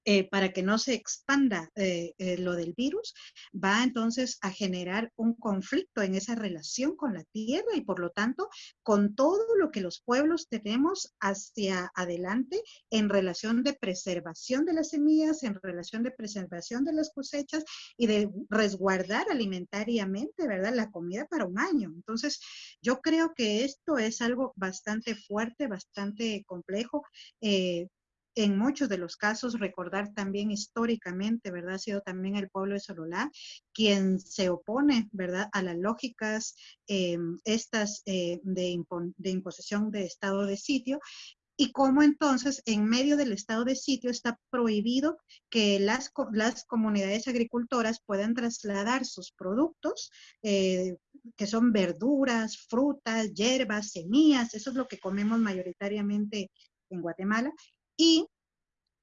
Speaker 4: Eh, para que no se expanda eh, eh, lo del virus, va entonces a generar un conflicto en esa relación con la tierra y por lo tanto con todo lo que los pueblos tenemos hacia adelante en relación de preservación de las semillas, en relación de preservación de las cosechas y de resguardar alimentariamente, ¿verdad? La comida para un año. Entonces, yo creo que esto es algo bastante fuerte, bastante complejo en muchos de los casos, recordar también históricamente, ¿verdad? Ha sido también el pueblo de Sololá quien se opone, ¿verdad? A las lógicas eh, estas eh, de, imposición de estado de sitio y cómo entonces en medio del estado de sitio está prohibido que las, las comunidades agricultoras puedan trasladar sus productos, eh, que son verduras, frutas, hierbas, semillas, eso es lo que comemos mayoritariamente en Guatemala, y,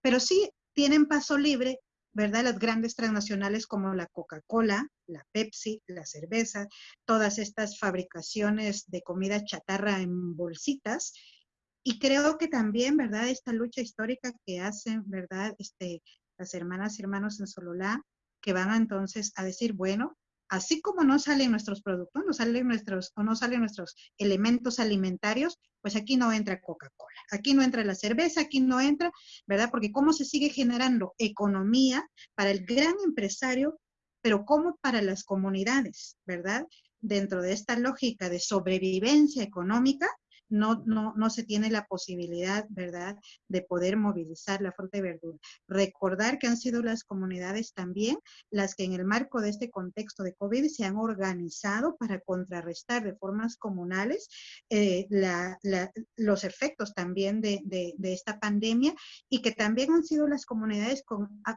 Speaker 4: pero sí tienen paso libre, ¿verdad? Las grandes transnacionales como la Coca-Cola, la Pepsi, la cerveza, todas estas fabricaciones de comida chatarra en bolsitas. Y creo que también, ¿verdad? Esta lucha histórica que hacen, ¿verdad? Este, las hermanas y hermanos en Sololá, que van entonces a decir, bueno, así como no salen nuestros productos, no salen nuestros, o no salen nuestros elementos alimentarios, pues aquí no entra Coca-Cola, aquí no entra la cerveza, aquí no entra, ¿verdad? Porque cómo se sigue generando economía para el gran empresario, pero cómo para las comunidades, ¿verdad? Dentro de esta lógica de sobrevivencia económica, no, no, no se tiene la posibilidad, ¿verdad?, de poder movilizar la fruta y verdura. Recordar que han sido las comunidades también las que en el marco de este contexto de COVID se han organizado para contrarrestar de formas comunales eh, los efectos también de, esta pandemia y que también han sido las comunidades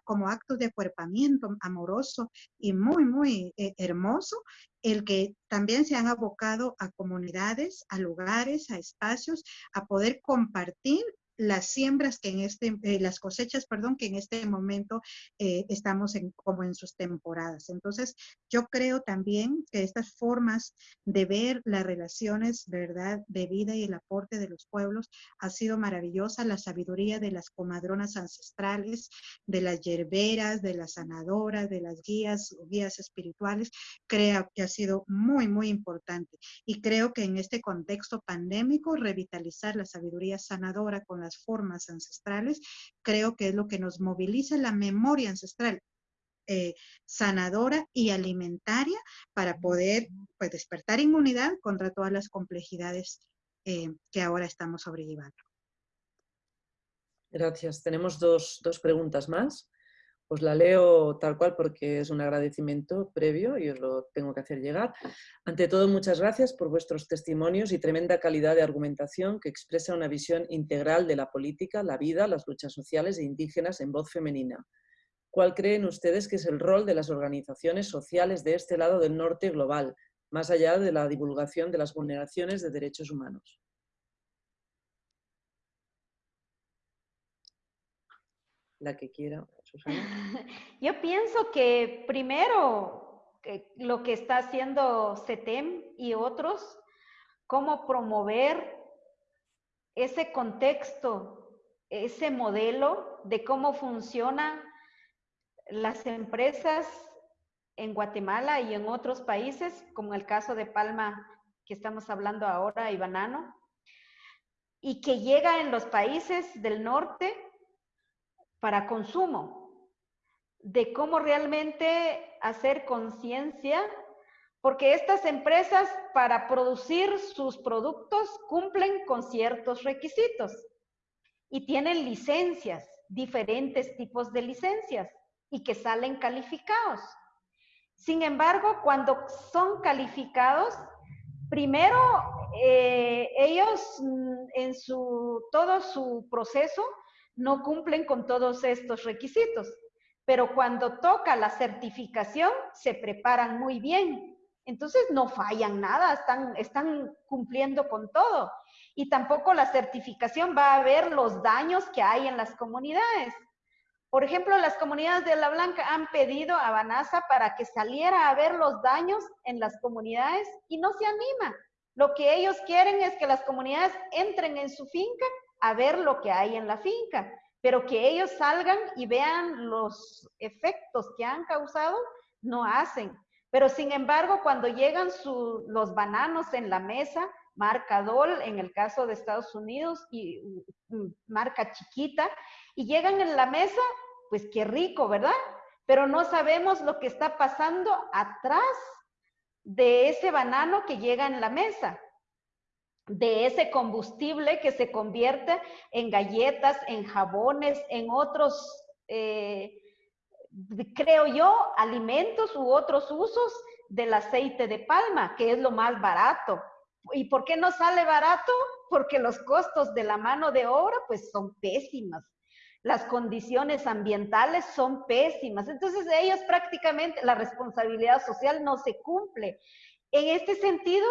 Speaker 4: como actos de acuerpamiento amoroso y muy, muy eh, hermoso el que también se han abocado a comunidades, a lugares, a espacios, a poder compartir las siembras que en este, eh, las cosechas, perdón, que en este momento eh, estamos en, como en sus temporadas. Entonces, yo creo también que estas formas de ver las relaciones, ¿verdad?, de vida y el aporte de los pueblos ha sido maravillosa. La sabiduría de las comadronas ancestrales, de las yerberas, de las sanadoras, de las guías, guías espirituales, creo que ha sido muy, muy importante. Y creo que en este contexto pandémico, revitalizar la sabiduría sanadora con las formas ancestrales, creo que es lo que nos moviliza la memoria ancestral. Eh, sanadora y alimentaria para poder pues, despertar inmunidad contra todas las complejidades eh, que ahora estamos sobrellevando.
Speaker 5: Gracias. Tenemos dos, dos preguntas más. Os la leo tal cual porque es un agradecimiento previo y os lo tengo que hacer llegar. Ante todo, muchas gracias por vuestros testimonios y tremenda calidad de argumentación que expresa una visión integral de la política, la vida, las luchas sociales e indígenas en voz femenina. ¿Cuál creen ustedes que es el rol de las organizaciones sociales de este lado del norte global, más allá de la divulgación de las vulneraciones de derechos humanos. La que quiera,
Speaker 2: Yo pienso que primero lo que está haciendo CETEM y otros, cómo promover ese contexto, ese modelo de cómo funcionan las empresas en Guatemala y en otros países, como el caso de Palma que estamos hablando ahora y Banano, y que llega en los países del norte para consumo, de cómo realmente hacer conciencia, porque estas empresas para producir sus productos cumplen con ciertos requisitos y tienen licencias, diferentes tipos de licencias y que salen calificados. Sin embargo, cuando son calificados, primero eh, ellos mm, en su, todo su proceso no cumplen con todos estos requisitos, pero cuando toca la certificación se preparan muy bien. Entonces no fallan nada, están, cumpliendo con todo. Y tampoco la certificación va a ver los daños que hay en las comunidades. Por ejemplo, las comunidades de La Blanca han pedido a Banasa para que saliera a ver los daños en las comunidades y no se anima. Lo que ellos quieren es que las comunidades entren en su finca a ver lo que hay en la finca, pero que ellos salgan y vean los efectos que han causado, no hacen. Pero sin embargo, cuando llegan los bananos en la mesa, marca DOL en el caso de Estados Unidos y mm, marca chiquita, y llegan en la mesa, pues qué rico, ¿verdad? Pero no sabemos lo que está pasando atrás de ese banano que llega en la mesa, de ese combustible que se convierte en galletas, en jabones, en otros, eh, creo yo, alimentos u otros usos del aceite de palma, que es lo más barato. ¿Y por qué no sale barato? Porque los costos de la mano de obra pues son pésimas las condiciones ambientales son pésimas. Entonces, ellos prácticamente la responsabilidad social no se cumple. En este sentido,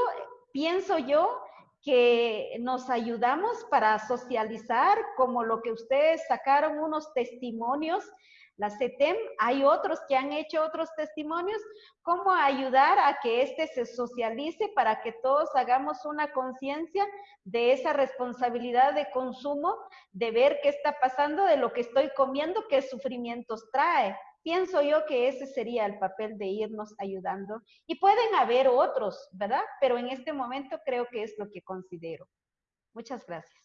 Speaker 2: pienso yo que nos ayudamos para socializar, como lo que ustedes sacaron unos testimonios la CETEM, hay otros que han hecho otros testimonios, cómo ayudar a que este se socialice para que todos hagamos una conciencia de esa responsabilidad de consumo, de ver qué está pasando, de lo que estoy comiendo, qué sufrimientos trae. Pienso yo que ese sería el papel de irnos ayudando. Y pueden haber otros, ¿verdad? Pero en este momento creo que es lo que considero. Muchas gracias.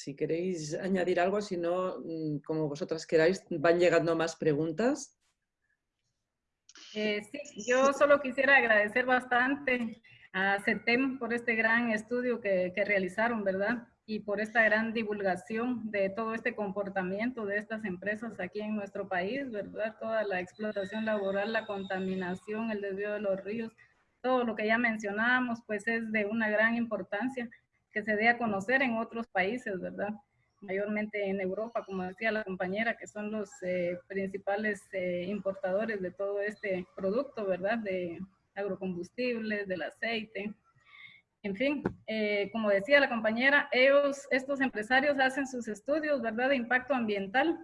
Speaker 5: si queréis añadir algo, si no, mm, como vosotras queráis, van llegando más preguntas.
Speaker 3: Eh, sí, yo solo quisiera agradecer bastante a CETEM por este gran estudio que, que, realizaron, ¿verdad? Y por esta gran divulgación de todo este comportamiento de estas empresas aquí en nuestro país, ¿verdad? Toda la explotación laboral, la contaminación, el desvío de los ríos, todo lo que ya mencionábamos, pues es de una gran importancia que se dé a conocer en otros países, ¿verdad? Mayormente en Europa, como decía la compañera, que son los eh, principales eh, importadores de todo este producto, ¿verdad? De agrocombustibles, del aceite. En fin, eh, como decía la compañera, ellos, estos empresarios hacen sus estudios, ¿verdad? De impacto ambiental,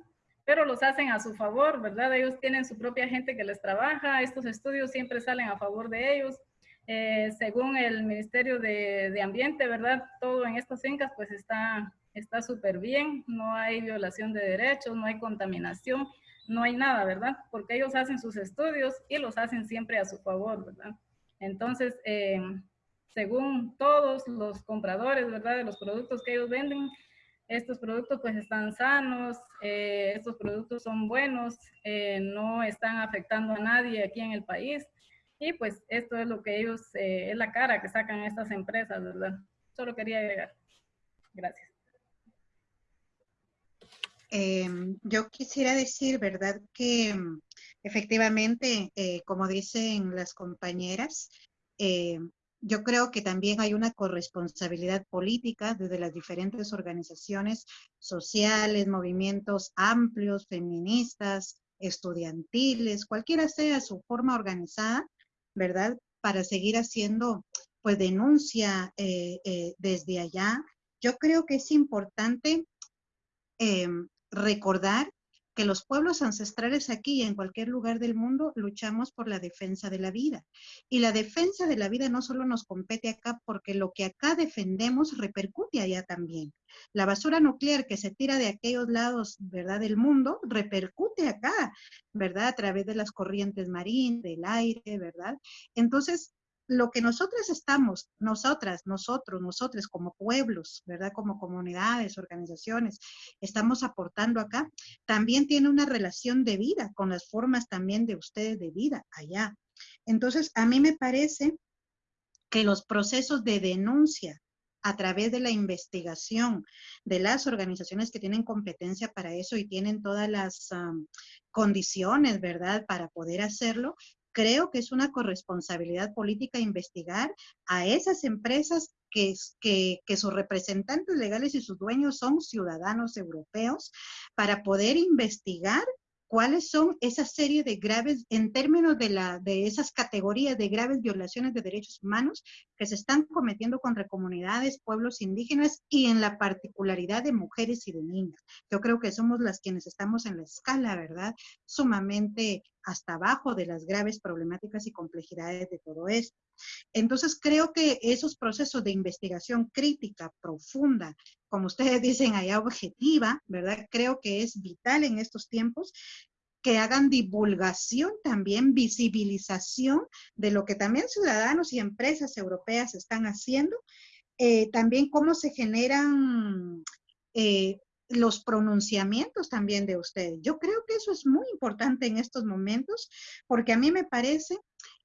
Speaker 3: pero los hacen a su favor, ¿verdad? Ellos tienen su propia gente que les trabaja, estos estudios siempre salen a favor de ellos, eh, según el Ministerio de, Ambiente, ¿verdad? Todo en estas fincas pues está súper bien, no hay violación de derechos, no hay contaminación, no hay nada, ¿verdad? Porque ellos hacen sus estudios y los hacen siempre a su favor, ¿verdad? Entonces, eh, según todos los compradores, ¿verdad? De los productos que ellos venden, estos productos pues están sanos, eh, estos productos son buenos, no están afectando a nadie aquí en el país. Y pues esto es lo que ellos, eh, es la cara que sacan estas empresas, ¿verdad? Solo quería agregar. Gracias.
Speaker 4: Em, yo quisiera decir, ¿verdad? Que mm, efectivamente, eh, como dicen las compañeras, eh, yo creo que también hay una corresponsabilidad política desde las diferentes organizaciones sociales, movimientos amplios, feministas, estudiantiles, cualquiera sea su forma organizada, ¿verdad? Para seguir haciendo pues denuncia eh, desde allá. Yo creo que es importante em, recordar que los pueblos ancestrales aquí y en cualquier lugar del mundo luchamos por la defensa de la vida. Y la defensa de la vida no solo nos compete acá porque lo que acá defendemos repercute allá también. La basura nuclear que se tira de aquellos lados, ¿verdad?, del mundo, repercute acá, ¿verdad?, a través de las corrientes marinas, del aire, ¿verdad? Entonces, lo que nosotras estamos, nosotras, nosotros, nosotros como pueblos, ¿verdad? Como comunidades, organizaciones, estamos aportando acá, también tiene una relación de vida con las formas también de ustedes de vida allá. Entonces, a mí me parece que los procesos de denuncia a través de la investigación de las organizaciones que tienen competencia para eso y tienen todas las condiciones, ¿verdad?, para poder hacerlo, creo que es una corresponsabilidad política investigar a esas empresas que, que, que, sus representantes legales y sus dueños son ciudadanos europeos para poder investigar cuáles son esa serie de graves, en términos de, la, de esas categorías de graves violaciones de derechos humanos que se están cometiendo contra comunidades, pueblos indígenas y en la particularidad de mujeres y de niñas. Yo creo que somos las quienes estamos en la escala, ¿verdad? Sumamente hasta abajo de las graves problemáticas y complejidades de todo esto. Entonces, creo que esos procesos de investigación crítica, profunda, como ustedes dicen allá, objetiva, ¿verdad? Creo que es vital en estos tiempos que hagan divulgación también, visibilización de lo que también ciudadanos y empresas europeas están haciendo, eh, también cómo se generan eh, los pronunciamientos también de ustedes. Yo creo que eso es muy importante en estos momentos, porque a mí me parece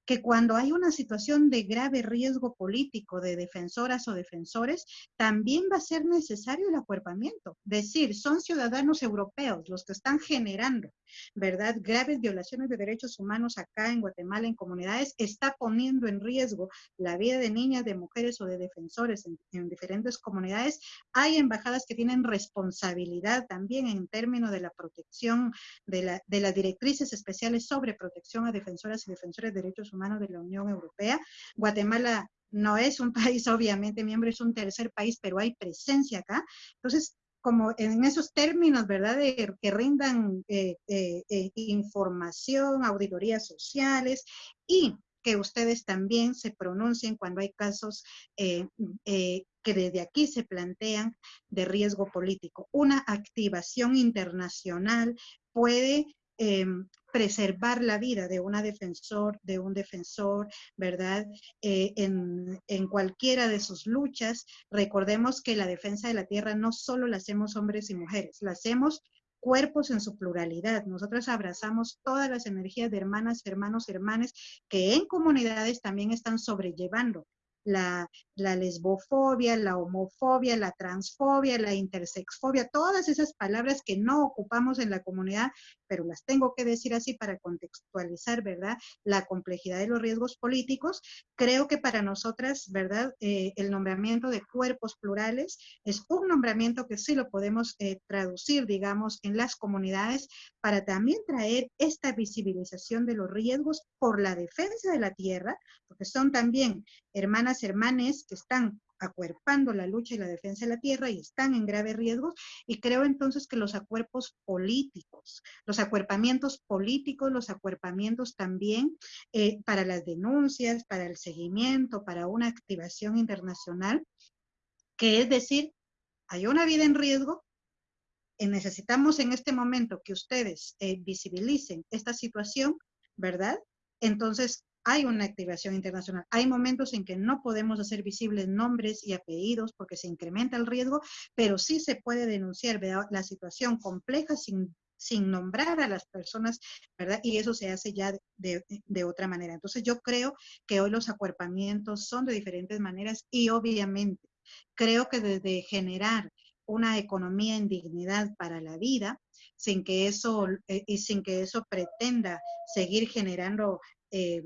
Speaker 4: que cuando hay una situación de grave riesgo político de defensoras o defensores, también va a ser necesario el acuerpamiento. Decir, son ciudadanos europeos los que están generando, ¿verdad? Graves violaciones de derechos humanos acá en Guatemala, en comunidades, está poniendo en riesgo la vida de niñas, de mujeres o de defensores en, en diferentes comunidades. Hay embajadas que tienen responsabilidad también en términos de la protección de, de las directrices especiales sobre protección a defensoras y defensores de derechos humanos de la Unión Europea. Guatemala no es un país, obviamente, miembro, es un tercer país, pero hay presencia acá. Entonces, como en esos términos, ¿verdad? Que rindan eh, eh, eh, información, auditorías sociales y que ustedes también se pronuncien cuando hay casos que desde aquí se plantean de riesgo político. Una activación internacional puede Em, preservar la vida de una defensor, de un defensor, ¿verdad? Eh, en, en, cualquiera de sus luchas, recordemos que la defensa de la tierra no solo la hacemos hombres y mujeres, la hacemos cuerpos en su pluralidad. Nosotros abrazamos todas las energías de hermanas, hermanos, hermanes que en comunidades también están sobrellevando la, lesbofobia, la homofobia, la transfobia, la intersexfobia, todas esas palabras que no ocupamos en la comunidad, pero las tengo que decir así para contextualizar, ¿verdad? La complejidad de los riesgos políticos. Creo que para nosotras, ¿verdad? Eh, el nombramiento de cuerpos plurales es un nombramiento que sí lo podemos eh, traducir, digamos, en las comunidades para también traer esta visibilización de los riesgos por la defensa de la tierra, porque son también hermanas, hermanes que están acuerpando la lucha y la defensa de la tierra y están en grave riesgo. Y creo entonces que los acuerpos políticos, los acuerpamientos políticos, los acuerpamientos también eh, para las denuncias, para el seguimiento, para una activación internacional, que es decir, hay una vida en riesgo, necesitamos en este momento que ustedes eh, visibilicen esta situación, ¿verdad? Entonces, hay una activación internacional. Hay momentos en que no podemos hacer visibles nombres y apellidos porque se incrementa el riesgo, pero sí se puede denunciar la situación compleja sin, sin nombrar a las personas, ¿verdad? Y eso se hace ya de, de otra manera. Entonces yo creo que hoy los acuerpamientos son de diferentes maneras y obviamente creo que desde generar una economía en dignidad para la vida, sin que eso, eh, y sin que eso pretenda seguir generando eh,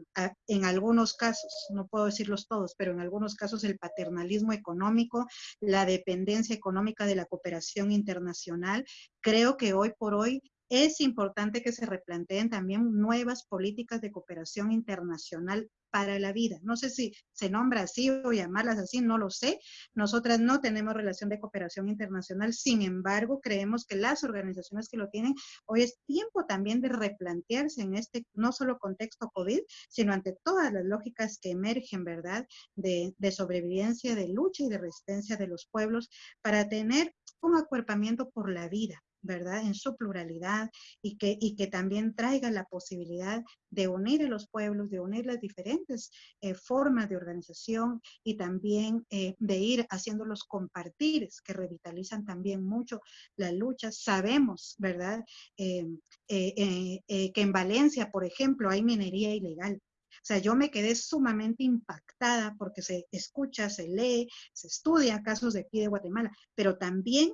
Speaker 4: en algunos casos, no puedo decirlos todos, pero en algunos casos el paternalismo económico, la dependencia económica de la cooperación internacional. Creo que hoy por hoy es importante que se replanteen también nuevas políticas de cooperación internacional para la vida. No sé si se nombra así o llamarlas así, no lo sé. Nosotras no tenemos relación de cooperación internacional, sin embargo, creemos que las organizaciones que lo tienen, hoy es tiempo también de replantearse en este no solo contexto COVID, sino ante todas las lógicas que emergen, ¿verdad?, de, de sobrevivencia, de lucha y de resistencia de los pueblos para tener un acuerpamiento por la vida, ¿verdad? En su pluralidad y que, y que también traiga la posibilidad de unir a los pueblos, de unir las diferentes eh, formas de organización y también eh, de ir haciendo los compartires que revitalizan también mucho la lucha. Sabemos, ¿verdad? Eh, que en Valencia, por ejemplo, hay minería ilegal. O sea, yo me quedé sumamente impactada porque se escucha, se lee, se estudia casos de aquí de Guatemala, pero también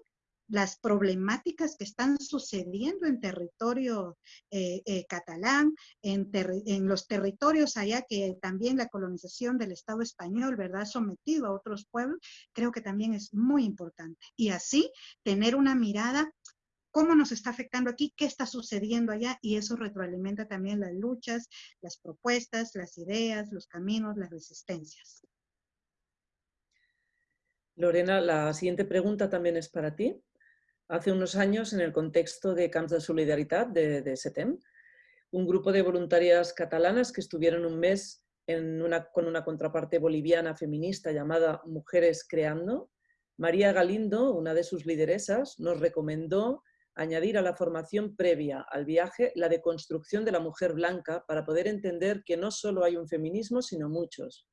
Speaker 4: las problemáticas que están sucediendo en territorio eh, eh, catalán, en, en, los territorios allá que también la colonización del Estado español, ¿verdad?, sometido a otros pueblos, creo que también es muy importante. Y así tener una mirada cómo nos está afectando aquí, qué está sucediendo allá, y eso retroalimenta también las luchas, las propuestas, las ideas, los caminos, las resistencias.
Speaker 5: Lorena, la siguiente pregunta también es para ti hace unos años en el contexto de Camps de Solidaridad de, de SETEM, un grupo de voluntarias catalanas que estuvieron un mes con una contraparte boliviana feminista llamada Mujeres Creando. María Galindo, una de sus lideresas, nos recomendó añadir a la formación previa al viaje la deconstrucción de la mujer blanca para poder entender que no solo hay un feminismo, sino muchos.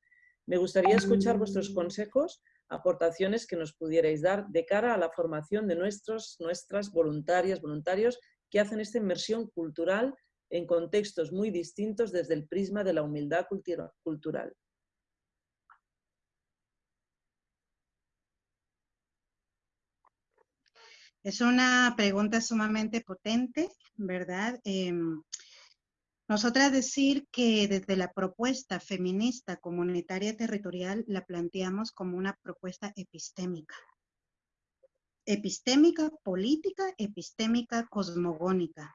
Speaker 5: Me gustaría escuchar vuestros consejos aportaciones que nos pudierais dar de cara a la formación de nuestros, nuestras voluntarias, voluntarios que hacen esta inmersión cultural en contextos muy distintos desde el prisma de la humildad cultural.
Speaker 4: Es una pregunta sumamente potente, ¿verdad? Em, nosotras decir que desde la propuesta feminista comunitaria territorial la planteamos como una propuesta epistémica. Epistémica política, epistémica cosmogónica.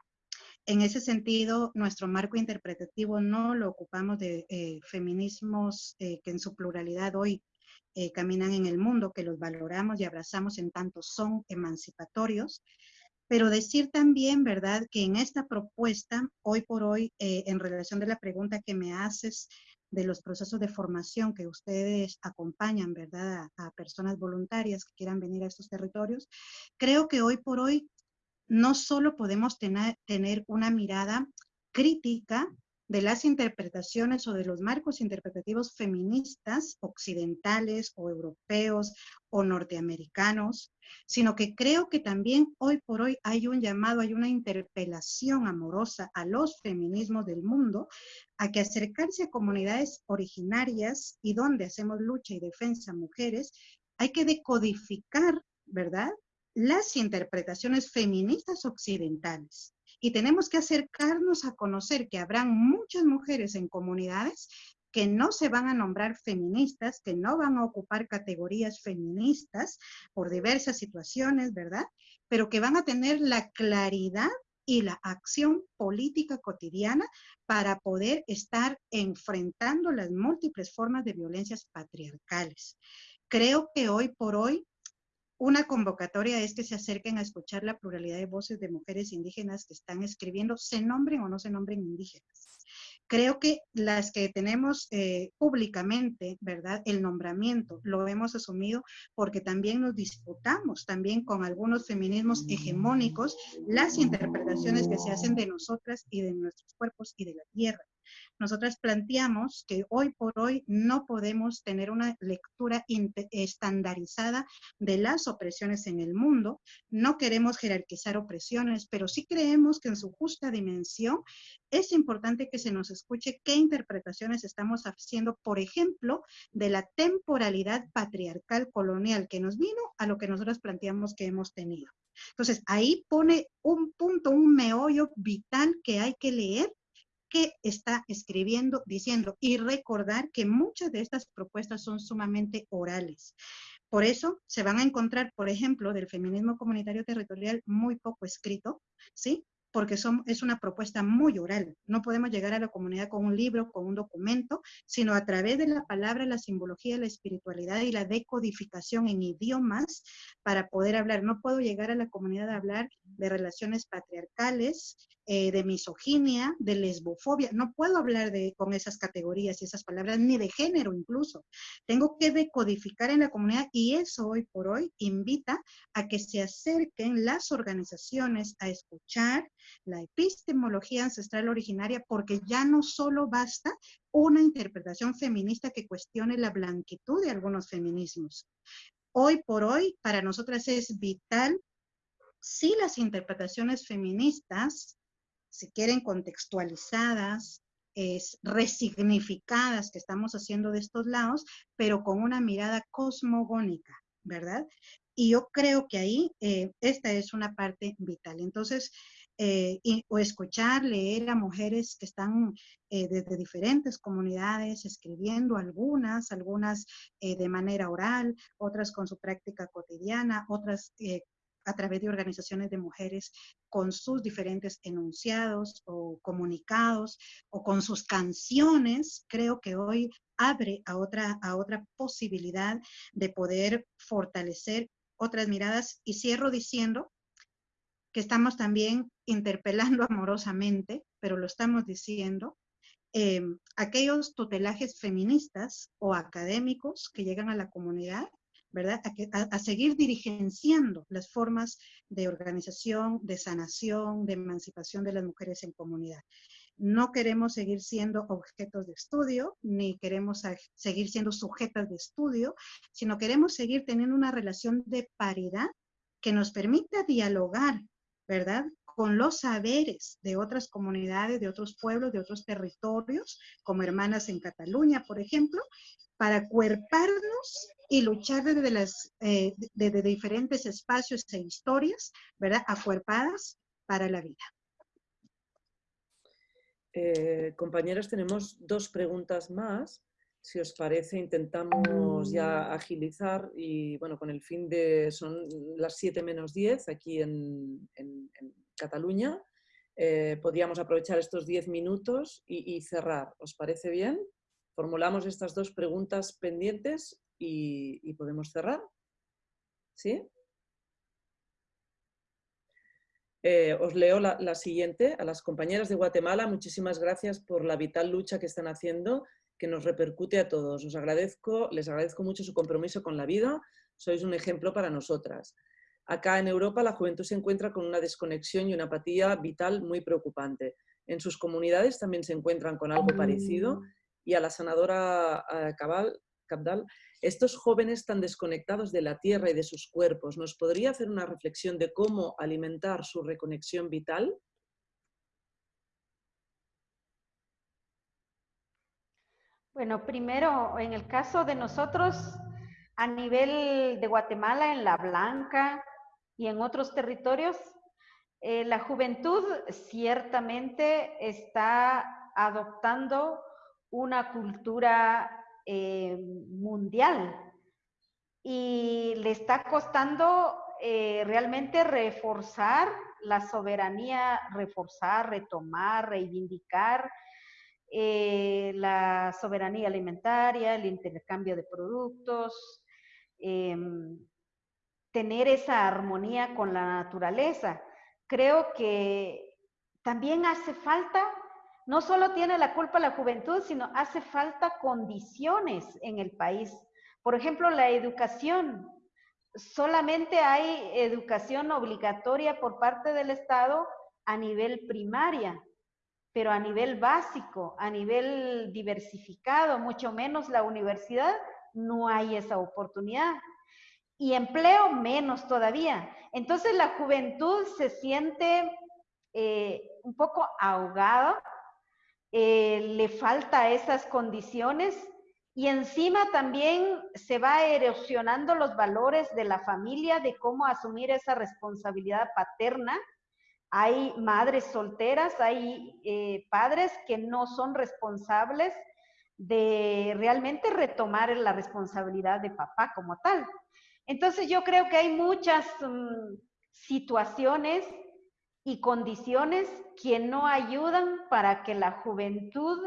Speaker 4: En ese sentido, nuestro marco interpretativo no lo ocupamos de eh, feminismos eh, que en su pluralidad hoy eh, caminan en el mundo, que los valoramos y abrazamos en tanto son emancipatorios, pero decir también, ¿verdad?, que en esta propuesta, hoy por hoy, eh, en relación de la pregunta que me haces de los procesos de formación que ustedes acompañan, ¿verdad?, a, personas voluntarias que quieran venir a estos territorios, creo que hoy por hoy no solo podemos tener, tener una mirada crítica de las interpretaciones o de los marcos interpretativos feministas occidentales o europeos o norteamericanos, sino que creo que también hoy por hoy hay un llamado, hay una interpelación amorosa a los feminismos del mundo a que acercarse a comunidades originarias y donde hacemos lucha y defensa mujeres, hay que decodificar, ¿verdad? Las interpretaciones feministas occidentales y tenemos que acercarnos a conocer que habrán muchas mujeres en comunidades que no se van a nombrar feministas, que no van a ocupar categorías feministas por diversas situaciones, ¿verdad? Pero que van a tener la claridad y la acción política cotidiana para poder estar enfrentando las múltiples formas de violencias patriarcales. Creo que hoy por hoy una convocatoria es que se acerquen a escuchar la pluralidad de voces de mujeres indígenas que están escribiendo, se nombren o no se nombren indígenas. Creo que las que tenemos eh, públicamente, ¿verdad? El nombramiento lo hemos asumido porque también nos disputamos también con algunos feminismos hegemónicos las interpretaciones que se hacen de nosotras y de nuestros cuerpos y de la tierra. Nosotras planteamos que hoy por hoy no podemos tener una lectura estandarizada de las opresiones en el mundo. No queremos jerarquizar opresiones, pero sí creemos que en su justa dimensión es importante que se nos escuche qué interpretaciones estamos haciendo, por ejemplo, de la temporalidad patriarcal colonial que nos vino a lo que nosotros planteamos que hemos tenido. Entonces, ahí pone un punto, un meollo vital que hay que leer qué está escribiendo, diciendo y recordar que muchas de estas propuestas son sumamente orales. Por eso se van a encontrar, por ejemplo, del feminismo comunitario territorial muy poco escrito, ¿sí? porque es una propuesta muy oral. No podemos llegar a la comunidad con un libro, con un documento, sino a través de la palabra, la simbología, la espiritualidad y la decodificación en idiomas para poder hablar. No puedo llegar a la comunidad a hablar de relaciones patriarcales, eh, de misoginia, de lesbofobia. No puedo hablar con esas categorías y esas palabras, ni de género incluso. Tengo que decodificar en la comunidad y eso hoy por hoy invita a que se acerquen las organizaciones a escuchar, la epistemología ancestral originaria, porque ya no solo basta una interpretación feminista que cuestione la blanquitud de algunos feminismos. Hoy por hoy, para nosotras es vital si las interpretaciones feministas, si quieren contextualizadas, es resignificadas que estamos haciendo de estos lados, pero con una mirada cosmogónica, ¿verdad? Y yo creo que ahí eh, esta es una parte vital. Entonces, eh, o escuchar, leer a mujeres que están eh, desde diferentes comunidades escribiendo, algunas, algunas de manera oral, otras con su práctica cotidiana, otras a través de organizaciones de mujeres con sus diferentes enunciados o comunicados o con sus canciones, creo que hoy abre a otra, a otra posibilidad de poder fortalecer otras miradas. Y cierro diciendo que estamos también interpelando amorosamente, pero lo estamos diciendo, em, aquellos tutelajes feministas o académicos que llegan a la comunidad, ¿verdad? A, seguir dirigenciando las formas de organización, de sanación, de emancipación de las mujeres en comunidad. No queremos seguir siendo objetos de estudio, ni queremos seguir siendo sujetas de estudio, sino queremos seguir teniendo una relación de paridad que nos permita dialogar ¿verdad? Con los saberes de otras comunidades, de otros pueblos, de otros territorios, como hermanas en Cataluña, por ejemplo, para cuerparnos y luchar desde, las, eh, diferentes espacios e historias, ¿verdad? Acuerpadas para la vida.
Speaker 5: Eh, compañeras, tenemos dos preguntas más. Si os parece, intentamos ya agilizar y, bueno, con el fin de, son las 7 menos 10 aquí en, Cataluña. Eh, podríamos aprovechar estos 10 minutos y, cerrar. ¿Os parece bien? Formulamos estas dos preguntas pendientes y, podemos cerrar. ¿Sí? Eh, os leo la, la, siguiente. A las compañeras de Guatemala, muchísimas gracias por la vital lucha que están haciendo que nos repercute a todos. Os agradezco, les agradezco mucho su compromiso con la vida, sois un ejemplo para nosotras. Acá en Europa la juventud se encuentra con una desconexión y una apatía vital muy preocupante. En sus comunidades también se encuentran con algo parecido mm. y a la sanadora Cabal, Estos jóvenes tan desconectados de la tierra y de sus cuerpos, ¿nos podría hacer una reflexión de cómo alimentar su reconexión vital?
Speaker 2: Bueno, primero, en el caso de nosotros, a nivel de Guatemala, en La Blanca y en otros territorios, eh, la juventud ciertamente está adoptando una cultura eh, mundial y le está costando eh, realmente reforzar la soberanía, reforzar, retomar, reivindicar eh, la soberanía alimentaria, el intercambio de productos, tener esa armonía con la naturaleza. Creo que también hace falta, no solo tiene la culpa la juventud, sino hace falta condiciones en el país. Por ejemplo, la educación. Solamente hay educación obligatoria por parte del Estado a nivel primaria pero a nivel básico, a nivel diversificado, mucho menos la universidad, no hay esa oportunidad. Y empleo menos todavía. Entonces la juventud se siente eh, un poco ahogada, eh, le falta esas condiciones y encima también se va erosionando los valores de la familia, de cómo asumir esa responsabilidad paterna hay madres solteras, hay eh, padres que no son responsables de realmente retomar la responsabilidad de papá como tal. Entonces yo creo que hay muchas mm, situaciones y condiciones que no ayudan para que la juventud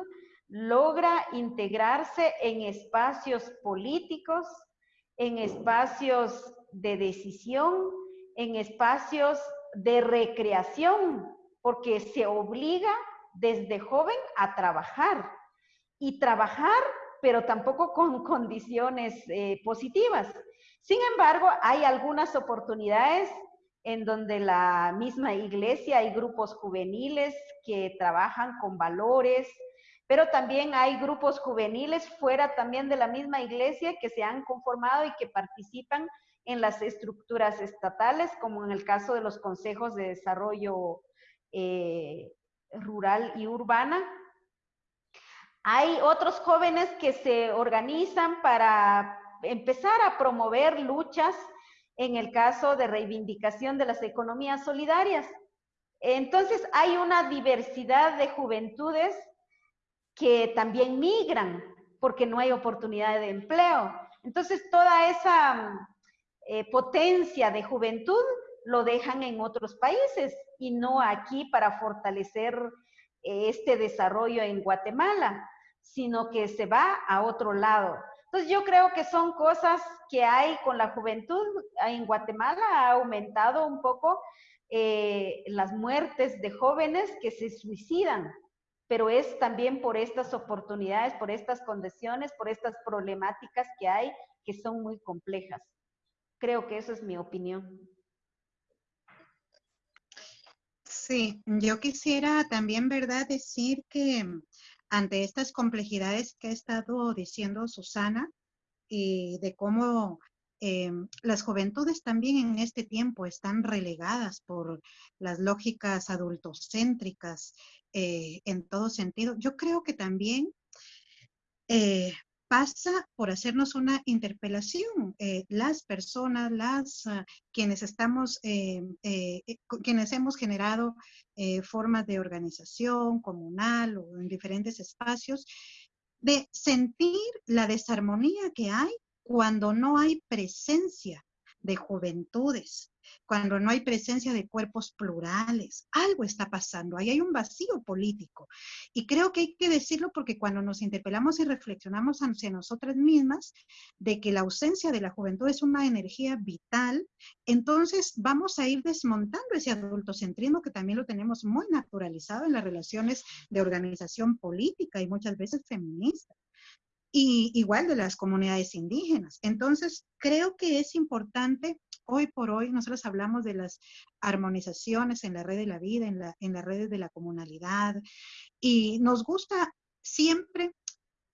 Speaker 2: logra integrarse en espacios políticos, en espacios de decisión, en espacios de recreación, porque se obliga desde joven a trabajar y trabajar, pero tampoco con condiciones eh, positivas. Sin embargo, hay algunas oportunidades en donde la misma iglesia hay grupos juveniles que trabajan con valores, pero también hay grupos juveniles fuera también de la misma iglesia que se han conformado y que participan en las estructuras estatales, como en el caso de los consejos de desarrollo eh, rural y urbana. Hay otros jóvenes que se organizan para empezar a promover luchas en el caso de reivindicación de las economías solidarias. Entonces hay una diversidad de juventudes que también migran porque no hay oportunidad de empleo. Entonces, toda esa eh, potencia de juventud lo dejan en otros países y no aquí para fortalecer eh, este desarrollo en Guatemala, sino que se va a otro lado. Entonces, yo creo que son cosas que hay con la juventud. En Guatemala ha aumentado un poco eh, las muertes de jóvenes que se suicidan pero es también por estas oportunidades, por estas condiciones, por estas problemáticas que hay que son muy complejas. Creo que esa es mi opinión.
Speaker 4: Sí, yo quisiera también, ¿verdad?, decir que ante estas complejidades que ha estado diciendo Susana y de cómo eh, las juventudes también en este tiempo están relegadas por las lógicas adultocéntricas eh, en todo sentido. Yo creo que también eh, pasa por hacernos una interpelación. las personas, las ah, quienes estamos, quienes hemos generado formas de organización comunal o en diferentes espacios, de sentir la desarmonía que hay cuando no hay presencia de juventudes, cuando no hay presencia de cuerpos plurales. Algo está pasando, ahí hay un vacío político. Y creo que hay que decirlo porque cuando nos interpelamos y reflexionamos hacia nosotras mismas de que la ausencia de la juventud es una energía vital, entonces vamos a ir desmontando ese adultocentrismo que también lo tenemos muy naturalizado en las relaciones de organización política y muchas veces feminista y igual de las comunidades indígenas. Entonces, creo que es importante, hoy por hoy, nosotros hablamos de las armonizaciones en la red de la vida, en, la, en las redes de la comunalidad, y nos gusta siempre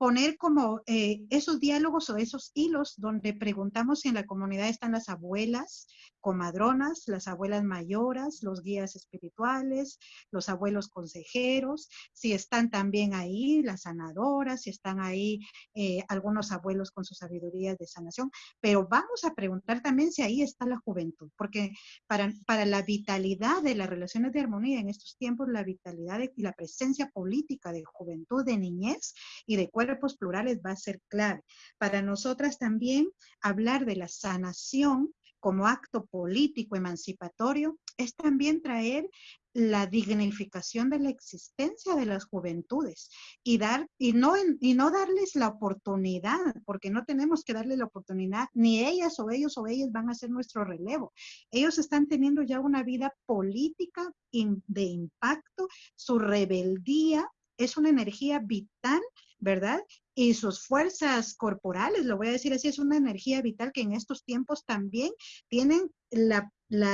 Speaker 4: poner como eh, esos diálogos o esos hilos donde preguntamos si en la comunidad están las abuelas comadronas, las abuelas mayoras, los guías espirituales, los abuelos consejeros, si están también ahí las sanadoras, si están ahí eh, algunos abuelos con sus sabidurías de sanación, pero vamos a preguntar también si ahí está la juventud, porque para, para la vitalidad de las relaciones de armonía en estos tiempos, la vitalidad y la presencia política de juventud, de niñez y de cuerpo cuerpos plurales va a ser clave. Para nosotras también hablar de la sanación como acto político emancipatorio es también traer la dignificación de la existencia de las juventudes y dar y no y no darles la oportunidad porque no tenemos que darle la oportunidad ni ellas o ellos o ellas van a ser nuestro relevo ellos están teniendo ya una vida política de impacto su rebeldía es una energía vital ¿verdad? Y sus fuerzas corporales, lo voy a decir así, es una energía vital que en estos tiempos también tienen la,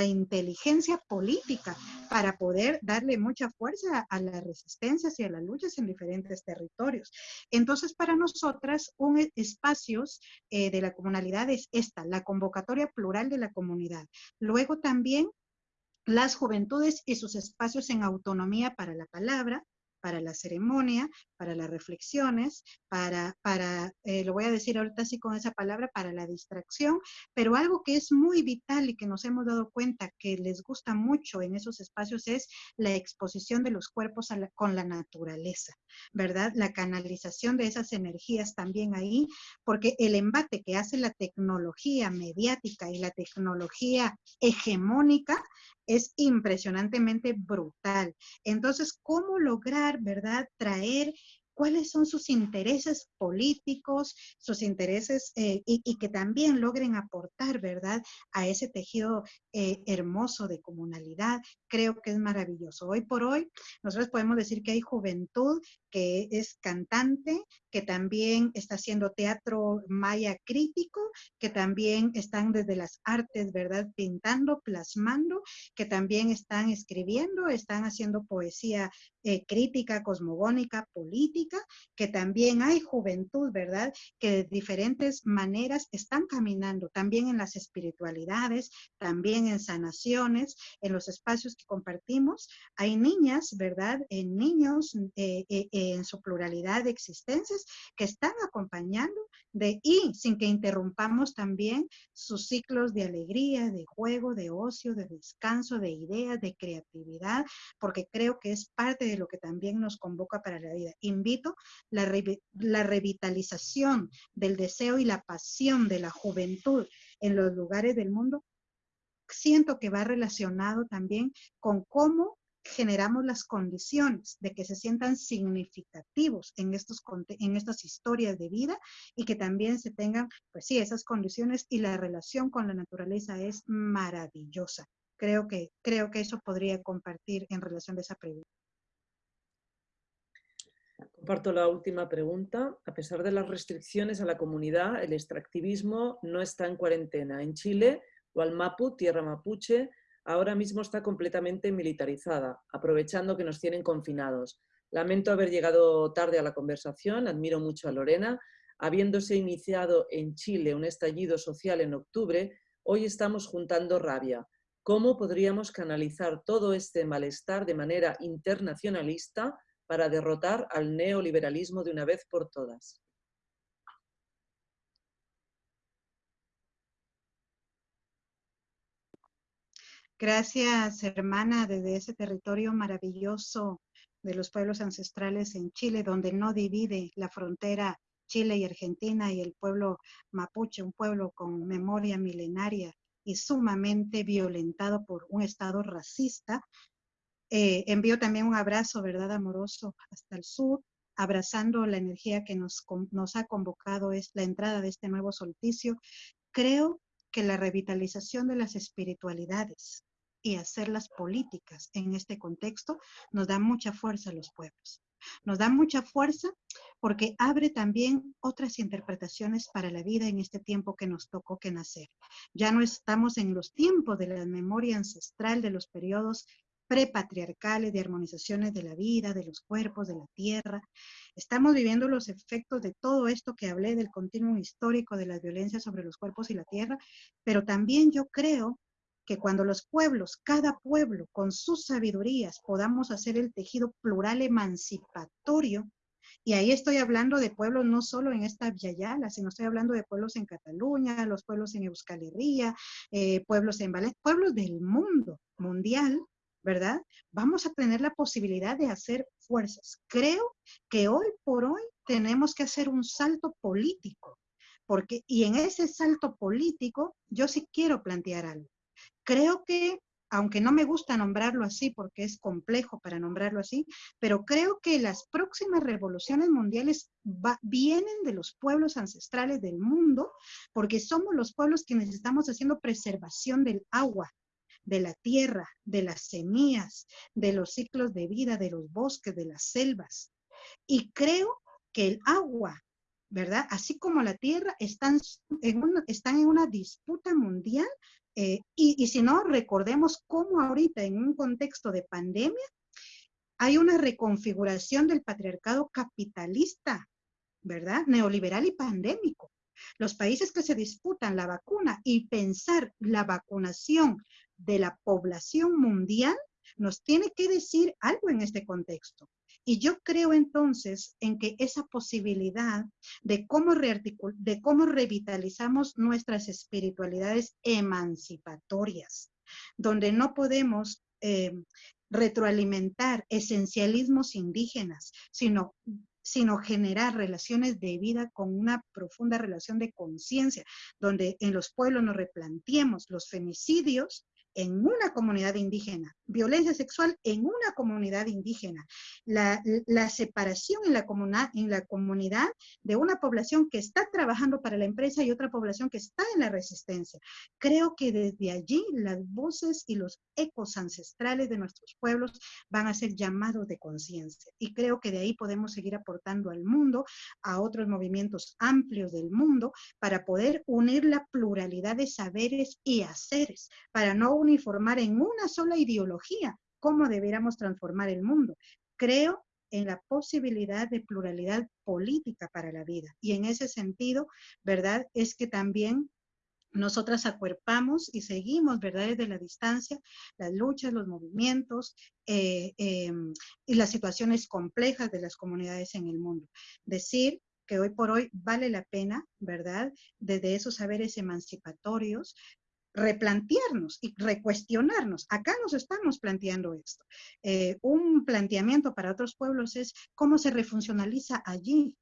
Speaker 4: inteligencia política para poder darle mucha fuerza a las resistencias y a las luchas en diferentes territorios. Entonces, para nosotras, un e, espacios eh, de la comunalidad es esta, la convocatoria plural de la comunidad. Luego también las juventudes y sus espacios en autonomía para la palabra, para la ceremonia, para las reflexiones, para, para eh, lo voy a decir ahorita así con esa palabra, para la distracción, pero algo que es muy vital y que nos hemos dado cuenta que les gusta mucho en esos espacios es la exposición de los cuerpos con la naturaleza, ¿verdad? La canalización de esas energías también ahí, porque el embate que hace la tecnología mediática y la tecnología hegemónica es impresionantemente brutal. Entonces, ¿cómo lograr, verdad, traer cuáles son sus intereses políticos, sus intereses eh, y, que también logren aportar, ¿verdad?, a ese tejido eh, hermoso de comunalidad. Creo que es maravilloso. Hoy por hoy, nosotros podemos decir que hay juventud que es cantante, que también está haciendo teatro maya crítico, que también están desde las artes, ¿verdad? Pintando, plasmando, que también están escribiendo, están haciendo poesía eh, crítica, cosmogónica, política, que también hay juventud, ¿verdad? Que de diferentes maneras están caminando, también en las espiritualidades, también en sanaciones, en los espacios que compartimos. Hay niñas, ¿verdad? En niños, eh, eh, en su pluralidad de existencias que están acompañando de y sin que interrumpamos también sus ciclos de alegría, de juego, de ocio, de descanso, de ideas, de creatividad, porque creo que es parte de lo que también nos convoca para la vida. Invito la, la revitalización del deseo y la pasión de la juventud en los lugares del mundo siento que va relacionado también con cómo generamos las condiciones de que se sientan significativos en, estos, en estas historias de vida y que también se tengan, pues sí, esas condiciones y la relación con la naturaleza es maravillosa. Creo que, creo que eso podría compartir en relación de esa pregunta.
Speaker 5: Comparto la última pregunta. A pesar de las restricciones a la comunidad, el extractivismo no está en cuarentena. En Chile, Gualmapu, tierra mapuche, ahora mismo está completamente militarizada, aprovechando que nos tienen confinados. Lamento haber llegado tarde a la conversación, admiro mucho a Lorena. Habiéndose iniciado en Chile un estallido social en octubre, hoy estamos juntando rabia. ¿Cómo podríamos canalizar todo este malestar de manera internacionalista para derrotar al neoliberalismo de una vez por todas?
Speaker 4: Gracias, hermana, desde ese territorio maravilloso de los pueblos ancestrales en Chile, donde no divide la frontera Chile y Argentina y el pueblo mapuche, un pueblo con memoria milenaria y sumamente violentado por un Estado racista. Eh, envío también un abrazo, ¿verdad?, amoroso hasta el sur, abrazando la energía que nos, nos ha convocado, es la entrada de este nuevo solsticio. Creo que la revitalización de las espiritualidades, y hacer las políticas en este contexto nos da mucha fuerza a los pueblos. Nos da mucha fuerza porque abre también otras interpretaciones para la vida en este tiempo que nos tocó que nacer. Ya no estamos en los tiempos de la memoria ancestral de los periodos prepatriarcales de armonizaciones de la vida, de los cuerpos, de la tierra. Estamos viviendo los efectos de todo esto que hablé del continuum histórico de la violencia sobre los cuerpos y la tierra, pero también yo creo que cuando los pueblos, cada pueblo con sus sabidurías podamos hacer el tejido plural emancipatorio, y ahí estoy hablando de pueblos no solo en esta Yala, sino estoy hablando de pueblos en Cataluña, los pueblos en Euskal Herria, eh, pueblos en Valencia, pueblos del mundo mundial, ¿verdad? Vamos a tener la posibilidad de hacer fuerzas. Creo que hoy por hoy tenemos que hacer un salto político, porque, y en ese salto político, yo sí quiero plantear algo. Creo que, aunque no me gusta nombrarlo así porque es complejo para nombrarlo así, pero creo que las próximas revoluciones mundiales vienen de los pueblos ancestrales del mundo, porque somos los pueblos quienes estamos haciendo preservación del agua, de la tierra, de las semillas, de los ciclos de vida, de los bosques, de las selvas. Y creo que el agua, ¿verdad? Así como la tierra, están en una disputa mundial eh, y, si no, recordemos cómo ahorita en un contexto de pandemia hay una reconfiguración del patriarcado capitalista, ¿verdad? Neoliberal y pandémico. Los países que se disputan la vacuna y pensar la vacunación de la población mundial nos tiene que decir algo en este contexto. Y yo creo entonces en que esa posibilidad de cómo, de cómo revitalizamos nuestras espiritualidades emancipatorias, donde no podemos eh, retroalimentar esencialismos indígenas, sino sino generar relaciones de vida con una profunda relación de conciencia, donde en los pueblos nos replanteemos los femicidios en una comunidad indígena, violencia sexual en una comunidad indígena, la, separación en la, en la comunidad de una población que está trabajando para la empresa y otra población que está en la resistencia. Creo que desde allí las voces y los ecos ancestrales de nuestros pueblos van a ser llamados de conciencia y creo que de ahí podemos seguir aportando al mundo, a otros movimientos amplios del mundo, para poder unir la pluralidad de saberes y haceres, para no uniformar en una sola ideología cómo debiéramos transformar el mundo. Creo en la posibilidad de pluralidad política para la vida. Y en ese sentido, ¿verdad? Es que también nosotras acuerpamos y seguimos, ¿verdad? Desde la distancia, las luchas, los movimientos eh, em, y las situaciones complejas de las comunidades en el mundo. Decir que hoy por hoy vale la pena, ¿verdad? Desde esos saberes emancipatorios, replantearnos y recuestionarnos. Acá nos estamos planteando esto. Eh, un planteamiento para otros pueblos es cómo se refuncionaliza allí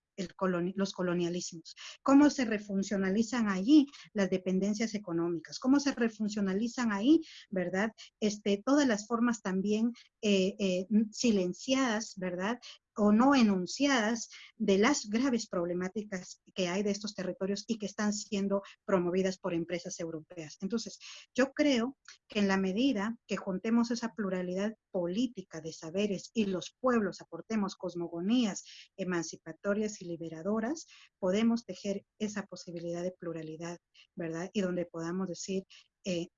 Speaker 4: los colonialismos, cómo se refuncionalizan allí las dependencias económicas, cómo se refuncionalizan ahí, ¿verdad? Este, todas las formas también eh, eh, silenciadas, ¿verdad? O no enunciadas de las graves problemáticas que hay de estos territorios y que están siendo promovidas por empresas europeas. Entonces, yo creo que en la medida que juntemos esa pluralidad política de saberes y los pueblos aportemos cosmogonías emancipatorias y liberadoras, podemos tejer esa posibilidad de pluralidad, ¿verdad? Y donde podamos decir eh,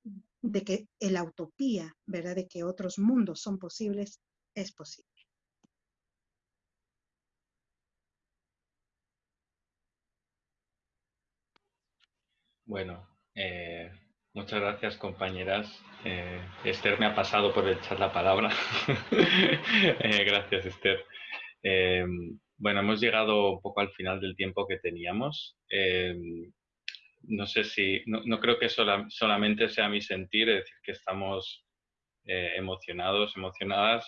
Speaker 4: de que la utopía, ¿verdad? De que otros mundos son posibles, es posible.
Speaker 1: Bueno, eh, muchas gracias compañeras. Eh, Esther me ha pasado por echar la palabra. Eh, gracias Esther. bueno, hemos llegado un poco al final del tiempo que teníamos. no sé si, no, creo que solamente sea mi sentir, es decir, que estamos emocionados, emocionadas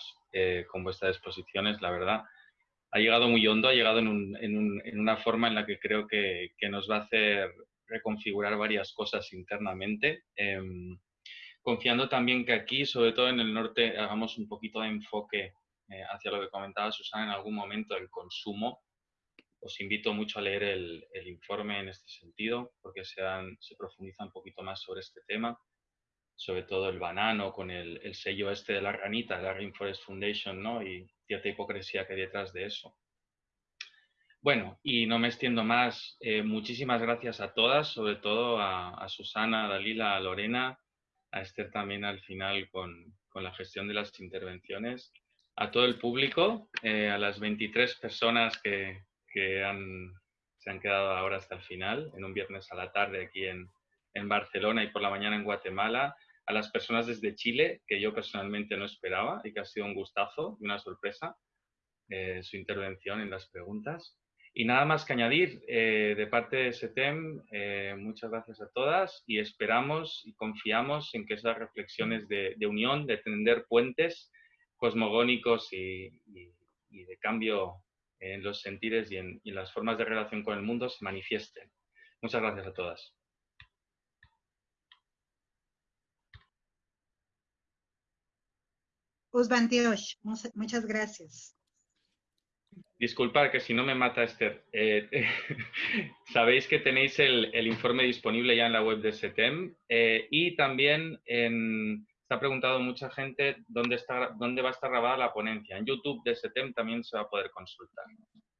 Speaker 1: con vuestras exposiciones, la verdad. Ha llegado muy hondo, ha llegado en, una forma en la que creo que nos va a hacer reconfigurar varias cosas internamente. Em, confiando también que aquí, sobre todo en el norte, hagamos un poquito de enfoque eh, hacia lo que comentaba Susana en algún momento, el consumo. Os invito mucho a leer el, informe en este sentido, porque se, se, profundiza un poquito más sobre este tema, sobre todo el banano con el, sello este de la ranita, la Rainforest Foundation, ¿no? y cierta hipocresía que hay detrás de eso. Bueno, y no me extiendo más. Eh, muchísimas gracias a todas, sobre todo a, Susana, a Dalila, a Lorena, a Esther también al final con, la gestión de las intervenciones, a todo el público, eh, a las 23 personas que, se han quedado ahora hasta el final, en un viernes a la tarde aquí en, Barcelona y por la mañana en Guatemala, a las personas desde Chile, que yo personalmente no esperaba y que ha sido un gustazo y una sorpresa eh, su intervención en las preguntas. Y nada más que añadir, eh, de parte de SETEM, eh, muchas gracias a todas y esperamos y confiamos en que esas reflexiones de, unión, de tender puentes cosmogónicos y, de cambio en los sentires y en, las formas de relación con el mundo se manifiesten. Muchas gracias a todas.
Speaker 4: muchas gracias.
Speaker 1: Disculpad que si no me mata Esther. Eh, sabéis que tenéis el, informe disponible ya en la web de SETEM eh, y también en, se ha preguntado mucha gente dónde, está, dónde va a estar grabada la ponencia. En YouTube de SETEM también se va a poder consultar.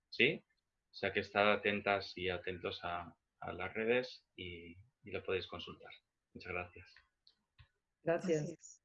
Speaker 1: ¿Sí? O sea que estad atentas y atentos a, las redes y, y, lo podéis consultar. Muchas gracias.
Speaker 5: Gracias.